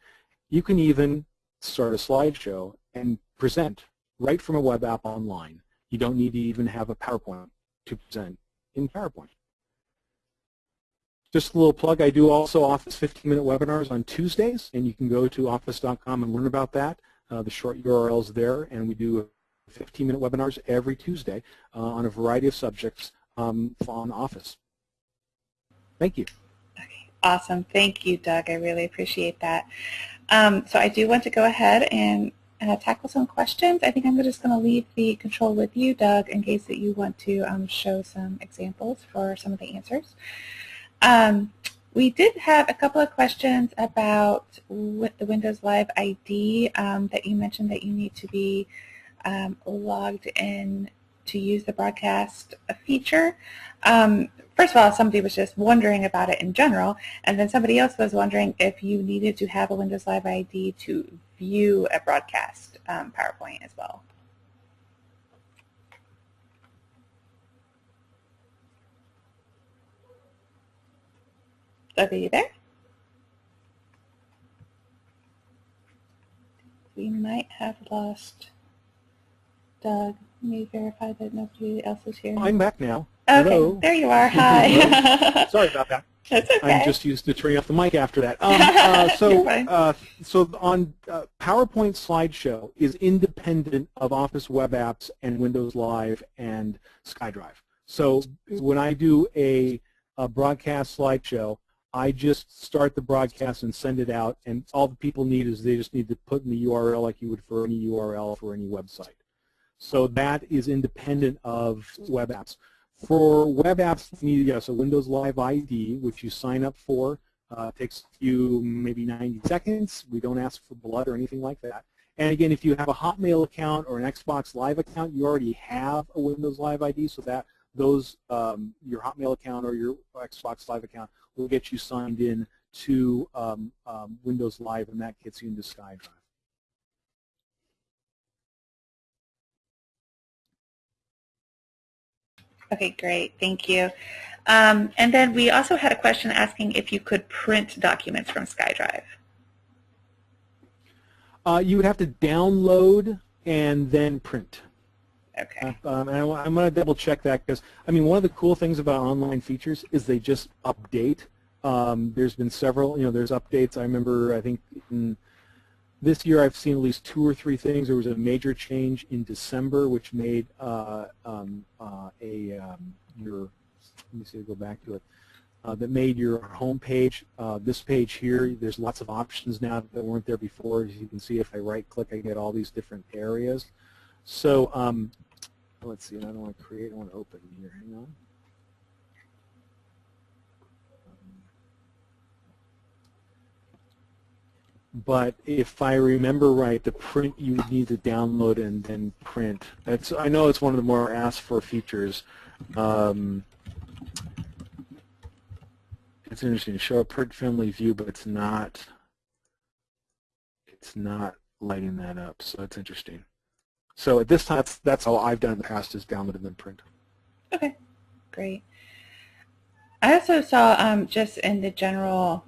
[SPEAKER 5] You can even start a slideshow and present right from a web app online. You don't need to even have a PowerPoint to present in PowerPoint. Just a little plug, I do also Office 15-minute webinars on Tuesdays, and you can go to office.com and learn about that. Uh, the short URL is there, and we do 15-minute webinars every Tuesday uh, on a variety of subjects um, on Office. Thank you.
[SPEAKER 1] Okay, awesome. Thank you, Doug. I really appreciate that. Um, so I do want to go ahead and uh, tackle some questions. I think I'm just going to leave the control with you, Doug, in case that you want to um, show some examples for some of the answers. Um, we did have a couple of questions about with the Windows Live ID um, that you mentioned that you need to be um, logged in to use the broadcast feature. Um, first of all, somebody was just wondering about it in general, and then somebody else was wondering if you needed to have a Windows Live ID to view a broadcast um, PowerPoint as well. Doug, are you there? We might have lost Doug. Let me verify that nobody else is here.
[SPEAKER 5] I'm back now.
[SPEAKER 1] Okay,
[SPEAKER 5] Hello.
[SPEAKER 1] there you are. Hi.
[SPEAKER 5] Sorry about that.
[SPEAKER 1] That's okay.
[SPEAKER 5] I'm just used to turning off the mic after that. Um, uh, so, uh, so on uh, PowerPoint slideshow is independent of Office web apps and Windows Live and SkyDrive. So when I do a, a broadcast slideshow, I just start the broadcast and send it out, and all the people need is they just need to put in the URL like you would for any URL for any website. So that is independent of web apps. For web apps, you need yes, a Windows Live ID, which you sign up for. Uh, takes you maybe 90 seconds. We don't ask for blood or anything like that. And again, if you have a Hotmail account or an Xbox Live account, you already have a Windows Live ID, so that those um, your Hotmail account or your Xbox Live account will get you signed in to um, um, Windows Live, and that gets you into SkyDrive.
[SPEAKER 1] Okay, great. Thank you. Um, and then we also had a question asking if you could print documents from SkyDrive.
[SPEAKER 5] Uh, you would have to download and then print.
[SPEAKER 1] Okay.
[SPEAKER 5] Um, and I, am going to double check that because, I mean, one of the cool things about online features is they just update. Um, there's been several, you know, there's updates. I remember, I think in this year I've seen at least two or three things. There was a major change in December which made uh, um, uh, a, um, your, let me see, go back to it, uh, that made your home page, uh, this page here, there's lots of options now that weren't there before. As you can see, if I right click, I get all these different areas. So um, let's see, I don't want to create, I want to open here, hang on. But if I remember right, the print you would need to download and then print. That's I know it's one of the more asked for features. Um, it's interesting. Show a print family view, but it's not. It's not lighting that up, so it's interesting. So at this time, that's, that's all I've done in the past is download and then print.
[SPEAKER 1] Okay, great. I also saw um, just in the general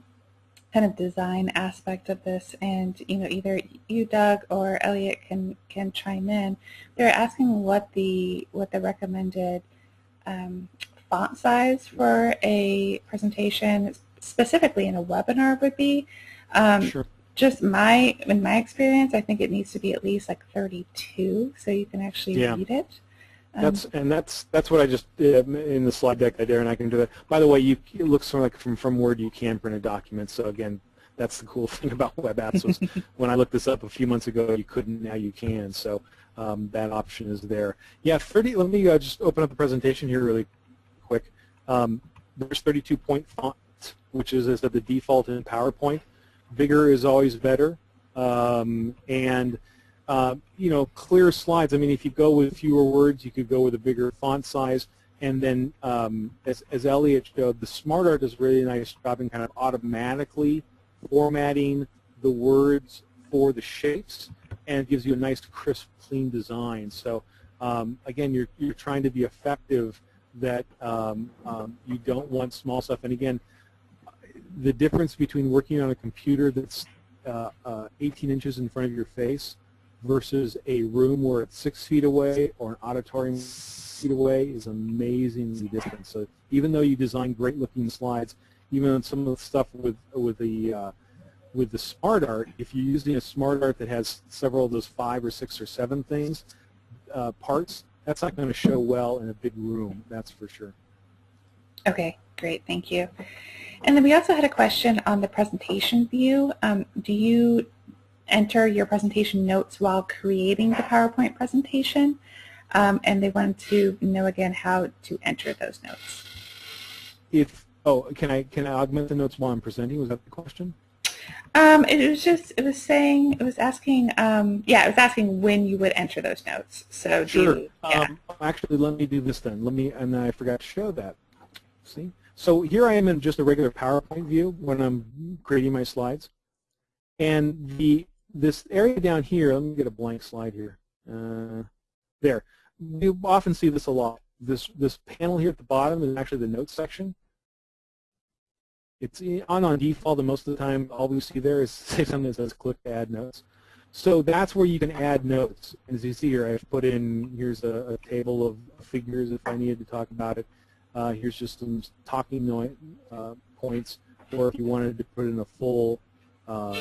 [SPEAKER 1] kind of design aspect of this, and you know, either you, Doug, or Elliot can can chime in. They're asking what the what the recommended um, font size for a presentation, specifically in a webinar, would be. Um,
[SPEAKER 5] Sure.
[SPEAKER 1] just my, in my experience, I think it needs to be at least like 32 so you can actually
[SPEAKER 5] Yeah.
[SPEAKER 1] read it.
[SPEAKER 5] That's and that's that's what I just did in the slide deck there, and I can do that. By the way, you it looks sort of like from from Word you can print a document. So again, that's the cool thing about web apps. Was when I looked this up a few months ago, you couldn't. Now you can. So um, that option is there. Yeah, 30. Let me uh, just open up the presentation here really quick. Um, there's 32 point font, which is, is the default in PowerPoint. Bigger is always better, um, and uh, you know, clear slides. I mean, if you go with fewer words, you could go with a bigger font size. And then, um, as, as Elliot showed, the SmartArt does a really nice job in kind of automatically formatting the words for the shapes, and it gives you a nice, crisp, clean design. So, um, again, you're, you're trying to be effective that um, um, you don't want small stuff. And again, the difference between working on a computer that's uh, uh, 18 inches in front of your face versus a room where it's six feet away or an auditorium feet away is amazingly different. So even though you design great looking slides, even on some of the stuff with with the uh, with the smart art, if you're using a smart art that has several of those five or six or seven things uh, parts, that's not going to show well in a big room. That's for sure.
[SPEAKER 1] Okay, great, thank you. And then we also had a question on the presentation view. Um, do you enter your presentation notes while creating the PowerPoint presentation? Um, and they wanted to know again how to enter those notes.
[SPEAKER 5] If oh, can I can I augment the notes while I'm presenting? Was that the question?
[SPEAKER 1] Um, it was just, it was saying, it was asking, um, yeah, it was asking when you would enter those notes. So do
[SPEAKER 5] Sure.
[SPEAKER 1] you, yeah.
[SPEAKER 5] Um, actually, let me do this then. Let me, and I forgot to show that. See? So here I am in just a regular PowerPoint view when I'm creating my slides. And the this area down here, let me get a blank slide here. Uh, there. You often see this a lot. This this panel here at the bottom is actually the notes section. It's on on default, and most of the time, all we see there is say something that says "click to add notes." So that's where you can add notes. As you see here, I've put in here's a, a table of figures if I needed to talk about it. Uh, here's just some talking uh, points, or if you wanted to put in a full, uh,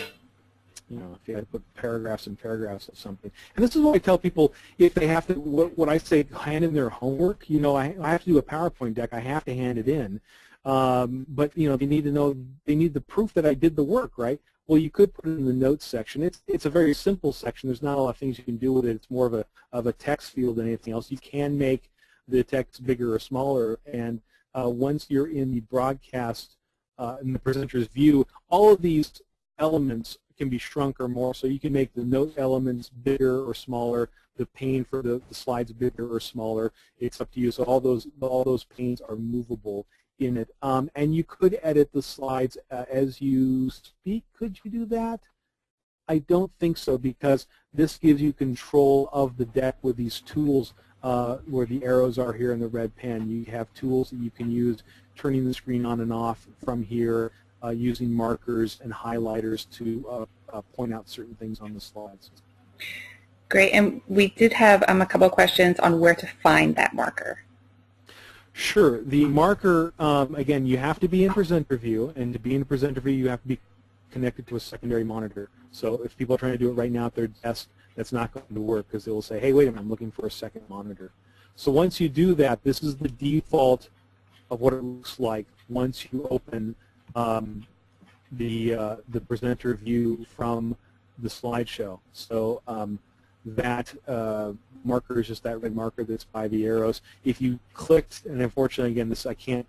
[SPEAKER 5] you know, if you had to put paragraphs and paragraphs of something. And this is what I tell people if they have to, what, what I say, hand in their homework. You know, I, I have to do a PowerPoint deck. I have to hand it in. Um, but you know, they need to know, they need the proof that I did the work, right? Well, you could put it in the notes section. It's it's a very simple section. There's not a lot of things you can do with it. It's more of a of a text field than anything else. You can make the text bigger or smaller, and uh, once you're in the broadcast uh, in the presenter's view, all of these elements can be shrunk or more. So you can make the note elements bigger or smaller, the pane for the, the slides bigger or smaller. It's up to you. So all those all those panes are movable in it. Um, and you could edit the slides uh, as you speak. Could you do that? I don't think so because this gives you control of the deck with these tools uh, where the arrows are here in the red pen. You have tools that you can use turning the screen on and off from here uh, using markers and highlighters to uh, uh point out certain things on the slides.
[SPEAKER 1] Great, and we did have um, a couple of questions on where to find that marker.
[SPEAKER 5] Sure. The marker, um, again, you have to be in presenter view, and to be in presenter view, you have to be connected to a secondary monitor. So if people are trying to do it right now at their desk, that's not going to work because they will say, hey, wait a minute, I'm looking for a second monitor. So once you do that, this is the default of what it looks like once you open um, the, uh, the presenter view from the slideshow. So um, that uh, marker is just that red marker that's by the arrows. If you clicked, and unfortunately, again, this I can't.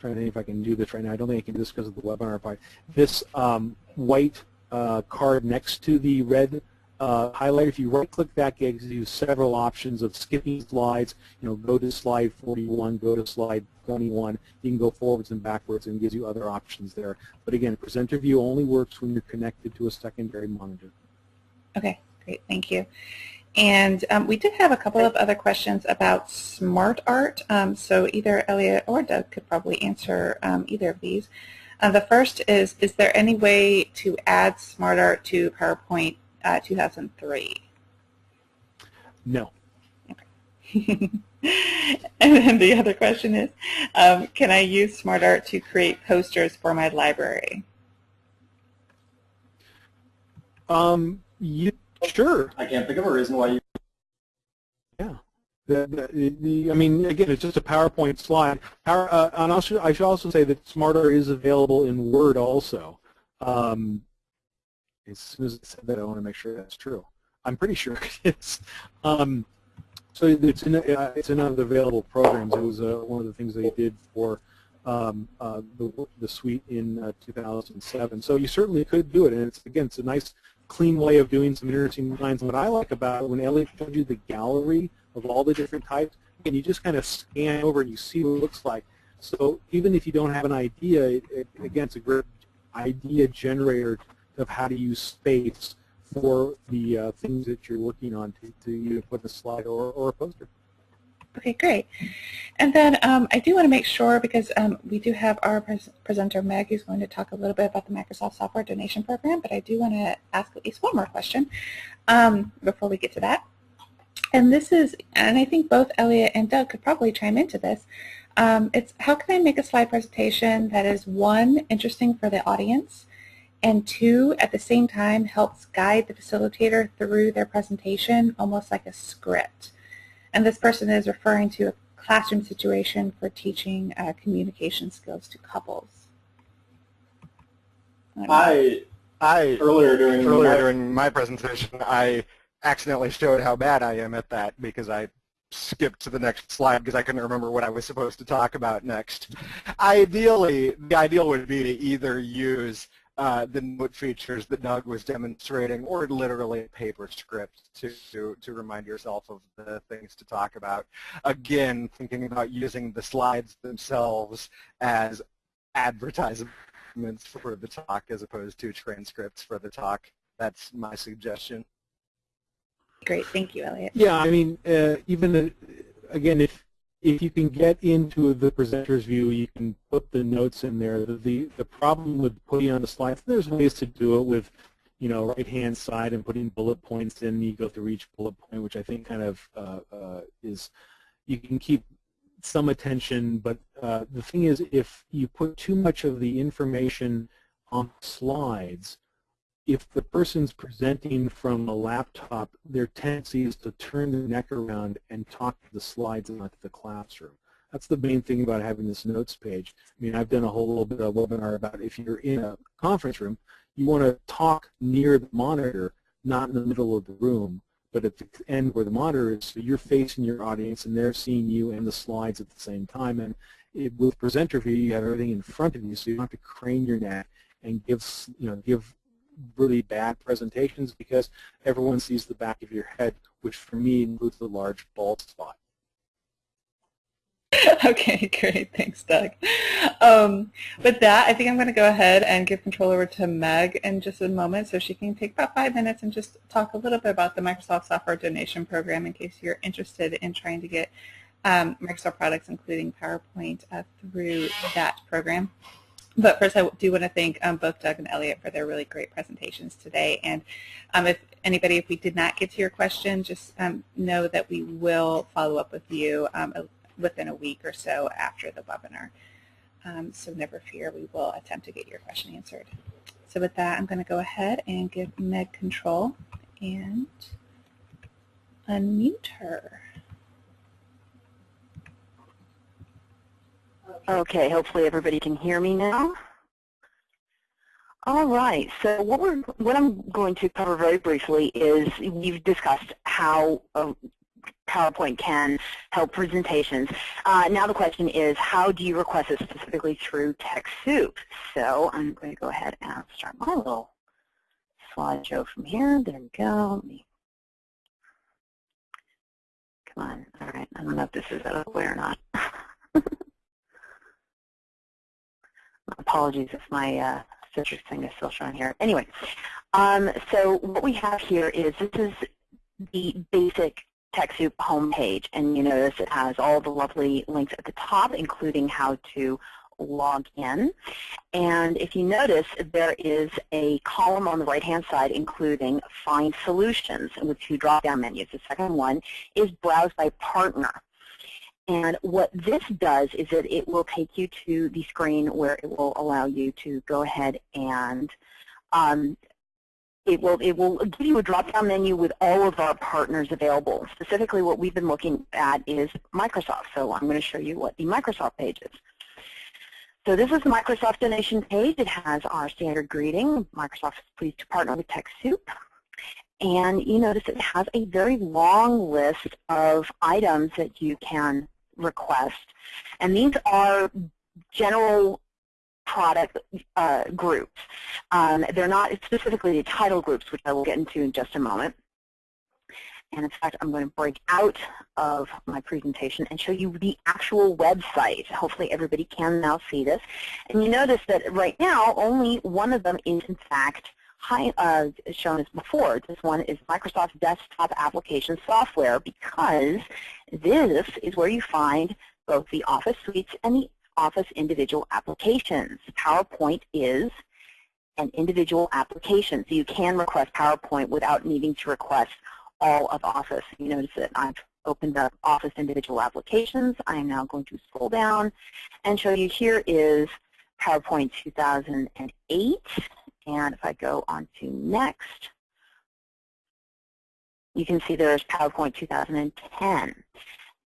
[SPEAKER 5] Trying to think if I can do this right now. I don't think I can do this because of the webinar part. This um, white uh, card next to the red uh, highlighter, if you right-click that, gives you several options of skipping slides. You know, go to slide 41, go to slide 21. You can go forwards and backwards, and gives you other options there. But again, presenter view only works when you're connected to a secondary monitor.
[SPEAKER 1] Okay, great, thank you. And um, we did have a couple of other questions about smart art. Um, so either Elliot or Doug could probably answer um, either of these. Uh, the first is, is there any way to add smart art to PowerPoint uh, 2003?
[SPEAKER 5] No.
[SPEAKER 1] Okay. and then the other question is, um, can I use SmartArt to create posters for my library?
[SPEAKER 5] Um, you, sure.
[SPEAKER 4] I can't think of a reason why you.
[SPEAKER 5] The, the, the, I mean, again, it's just a PowerPoint slide. Power, uh, and I should, I should also say that SmartArt is available in Word also. Um, as soon as I said that, I want to make sure that's true. I'm pretty sure it is. Um, so it's in, uh, it's in other available programs. It was uh, one of the things they did for um, uh, the, the suite in uh, 2007. So you certainly could do it, and it's again, it's a nice, clean way of doing some interesting designs. What I like about it, when Elliot showed you the gallery of all the different types, and you just kind of scan over and you see what it looks like. So even if you don't have an idea, it, it, again, it's a great idea generator of how to use space for the uh, things that you're working on to, to either put a slide or, or a poster.
[SPEAKER 1] Okay, great. And then um, I do want to make sure, because um, we do have our pres presenter, Meg, who's going to talk a little bit about the Microsoft Software Donation Program, but I do want to ask at least one more question um, before we get to that. And this is, and I think both Elliot and Doug could probably chime into this, um, it's how can I make a slide presentation that is one, interesting for the audience, and two, at the same time helps guide the facilitator through their presentation almost like a script. And this person is referring to a classroom situation for teaching uh, communication skills to couples.
[SPEAKER 4] I
[SPEAKER 3] I
[SPEAKER 4] earlier during
[SPEAKER 3] earlier
[SPEAKER 4] my-
[SPEAKER 3] during my presentation, I accidentally showed how bad I am at that because I skipped to the next slide because I couldn't remember what I was supposed to talk about next. Ideally, the ideal would be to either use uh, the note features that Doug was demonstrating or literally a paper script to, to, to remind yourself of the things to talk about. Again, thinking about using the slides themselves as advertisements for the talk as opposed to transcripts for the talk. That's my suggestion.
[SPEAKER 1] Great, thank you, Elliot.
[SPEAKER 5] Yeah, I mean, uh, even uh, again, if if you can get into the presenter's view, you can put the notes in there. The the, the problem with putting on the slides, there's ways to do it with, you know, right hand side and putting bullet points in. You go through each bullet point, which I think kind of uh, uh, is you can keep some attention. But uh, the thing is, if you put too much of the information on slides, if the person's presenting from a laptop, their tendency is to turn their neck around and talk to the slides and not to the classroom. That's the main thing about having this notes page. I mean, I've done a whole little bit of webinar about if you're in a conference room, you want to talk near the monitor, not in the middle of the room, but at the end where the monitor is, so you're facing your audience and they're seeing you and the slides at the same time. And it, with presenter view, you have everything in front of you, so you don't have to crane your neck and give, you know, give really bad presentations because everyone sees the back of your head, which for me includes the large bald spot.
[SPEAKER 1] Okay, great. Thanks, Doug. Um, with that, I think I'm going to go ahead and give control over to Meg in just a moment so she can take about five minutes and just talk a little bit about the Microsoft Software Donation Program in case you're interested in trying to get um, Microsoft products, including PowerPoint, uh, through that program. But first, I do want to thank um, both Doug and Elliot for their really great presentations today. And um, if anybody, if we did not get to your question, just um, know that we will follow up with you um, within a week or so after the webinar. Um, so never fear, we will attempt to get your question answered. So with that, I'm going to go ahead and give Meg control and unmute her.
[SPEAKER 6] Okay, hopefully everybody can hear me now. All right, so what we're what I'm going to cover very briefly is we've discussed how uh, PowerPoint can help presentations. Uh, now the question is, how do you request it specifically through TechSoup? So I'm going to go ahead and start my little slideshow from here. There we go. Come on. All right, I don't know if this is out of the way or not. Apologies if my uh, Citrix thing is still showing here. Anyway, um, so what we have here is this is the basic TechSoup homepage, and you notice it has all the lovely links at the top, including how to log in. And if you notice, there is a column on the right-hand side including Find Solutions with two drop-down menus. The second one is Browse by Partner. And what this does is that it will take you to the screen where it will allow you to go ahead and um, it will it will give you a drop-down menu with all of our partners available. Specifically, what we've been looking at is Microsoft. So I'm going to show you what the Microsoft page is. So this is the Microsoft donation page. It has our standard greeting. Microsoft is pleased to partner with TechSoup. And you notice it has a very long list of items that you can request. And these are general product uh, groups. Um, they're not specifically the title groups, which I will get into in just a moment. And in fact, I'm going to break out of my presentation and show you the actual website. Hopefully everybody can now see this. And you notice that right now, only one of them is in fact high, uh, shown as before. This one is Microsoft Desktop Application Software because this is where you find both the Office suites and the Office individual applications. PowerPoint is an individual application, so you can request PowerPoint without needing to request all of Office. You notice that I've opened up Office individual applications. I am now going to scroll down and show you here is PowerPoint 2008. And if I go on to next, you can see there's PowerPoint 2010.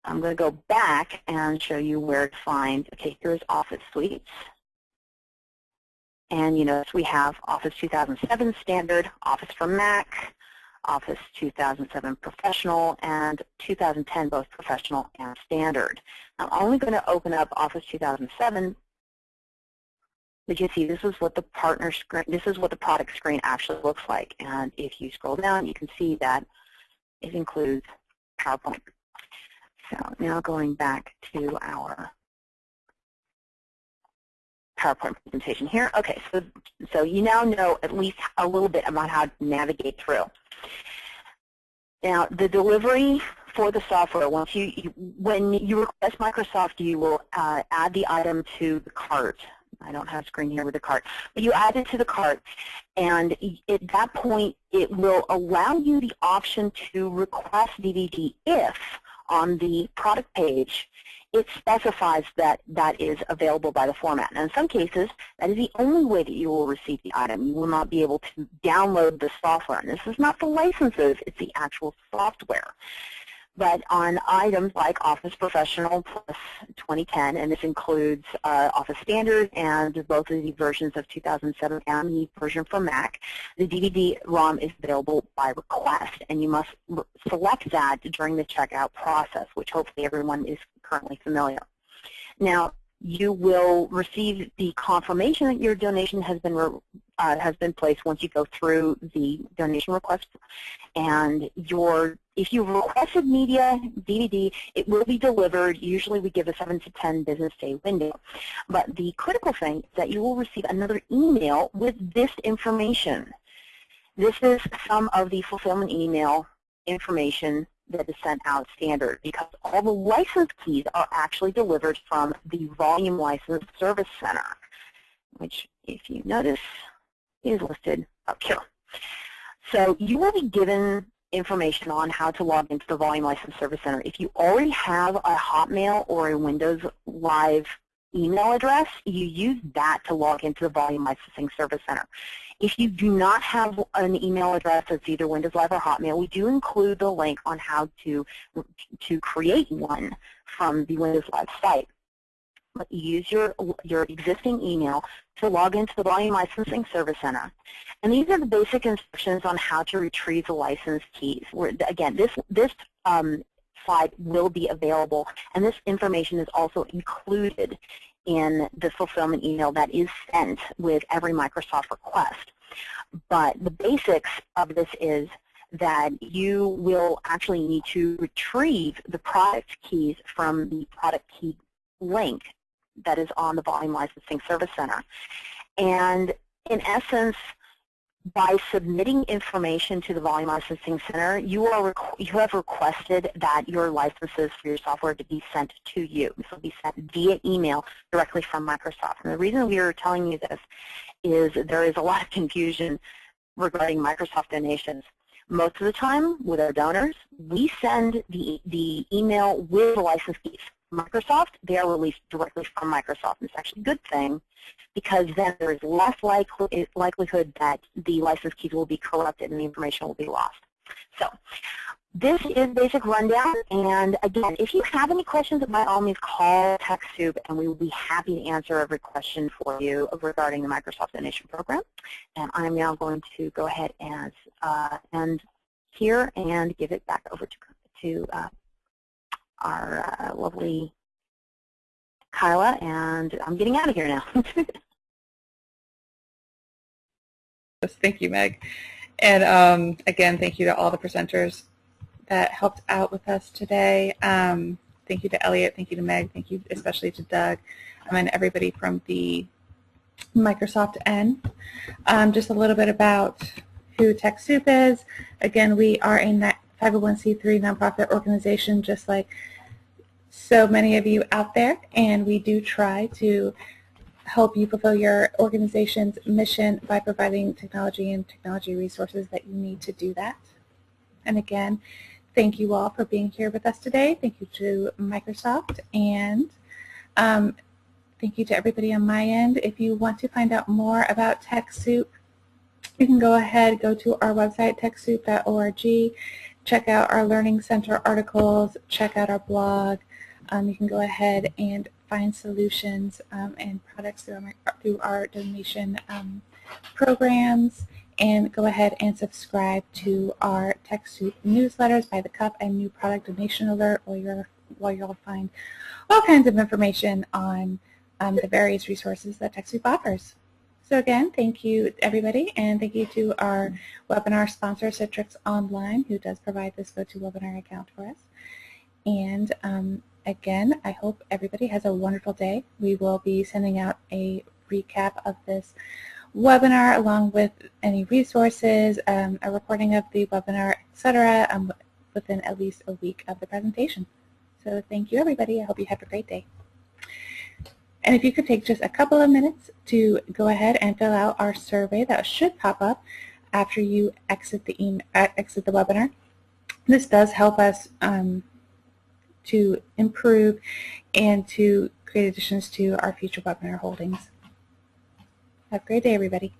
[SPEAKER 6] I'm going to go back and show you where to find, okay, here's Office Suites. And you notice we have Office 2007 Standard, Office for Mac, Office 2007 Professional, and 2010 both Professional and Standard. I'm only going to open up Office 2007 you can see this is what the partner screen, this is what the product screen actually looks like. And if you scroll down, you can see that it includes PowerPoint. So now going back to our PowerPoint presentation here. Okay, so, so you now know at least a little bit about how to navigate through. Now, the delivery for the software, once you, you when you request Microsoft, you will uh, add the item to the cart. I don't have a screen here with the cart, but you add it to the cart, and at that point, it will allow you the option to request DVD if on the product page, it specifies that that is available by the format. And in some cases, that is the only way that you will receive the item. You will not be able to download the software. And this is not the licenses, it's the actual software but on items like Office Professional Plus 2010, and this includes uh, Office Standard and both of the versions of 2007 and the version for Mac, the DVD-ROM is available by request, and you must select that during the checkout process, which hopefully everyone is currently familiar. Now, you will receive the confirmation that your donation has been uh, has been placed once you go through the donation request. And your if you requested media DVD, it will be delivered. Usually we give a 7 to 10 business day window. But the critical thing is that you will receive another email with this information. This is some of the fulfillment email information that is sent out standard because all the license keys are actually delivered from the Volume License Service Center, which if you notice is listed up here. So you will be given information on how to log into the Volume License Service Center. If you already have a Hotmail or a Windows Live email address, you use that to log into the Volume Licensing Service Center. If you do not have an email address that's either Windows Live or Hotmail, we do include the link on how to, to create one from the Windows Live site. Use your, your existing email to log into the Volume Licensing Service Center. And these are the basic instructions on how to retrieve the license keys. Where, again, this, this um, slide will be available, and this information is also included in the fulfillment email that is sent with every Microsoft request. But the basics of this is that you will actually need to retrieve the product keys from the product key link that is on the Volume Licensing Service Center. And in essence, by submitting information to the Volume Licensing Center, you, are you have requested that your licenses for your software to be sent to you. This will be sent via email directly from Microsoft. And the reason we are telling you this is there is a lot of confusion regarding Microsoft donations. Most of the time, with our donors, we send the, the email with the license keys. Microsoft, they are released directly from Microsoft. And it's actually a good thing because then there is less likely, likelihood that the license keys will be corrupted and the information will be lost. So this is basic rundown. And again, if you have any questions, by all means call TechSoup and we will be happy to answer every question for you regarding the Microsoft Donation Program. And I'm now going to go ahead and uh, end here and give it back over to, to uh, our uh, lovely Kyla. And I'm getting out of here now.
[SPEAKER 1] Thank you, Meg. And um, again, thank you to all the presenters that helped out with us today. Um, thank you to Elliot, thank you to Meg, thank you especially to Doug, um, and everybody from the Microsoft N. Um, just a little bit about who TechSoup is. Again, we are a 501c3 nonprofit organization just like so many of you out there, and we do try to help you fulfill your organization's mission by providing technology and technology resources that you need to do that. And again, thank you all for being here with us today. Thank you to Microsoft and um, thank you to everybody on my end. If you want to find out more about TechSoup, you can go ahead, go to our website, TechSoup.org, check out our Learning Center articles, check out our blog. Um, you can go ahead and find solutions um, and products through our, through our donation um, programs and go ahead and subscribe to our TechSoup newsletters by the cup and new product donation alert where, you're, where you'll find all kinds of information on um, the various resources that TechSoup offers. So again, thank you everybody and thank you to our webinar sponsor Citrix Online who does provide this GoToWebinar account for us. And um, again, I hope everybody has a wonderful day. We will be sending out a recap of this webinar along with any resources, um, a recording of the webinar, etc. Um, within at least a week of the presentation. So thank you everybody. I hope you have a great day. And if you could take just a couple of minutes to go ahead and fill out our survey that should pop up after you exit the, email, uh, exit the webinar. This does help us um, to improve and to create additions to our future webinar holdings. Have a great day, everybody.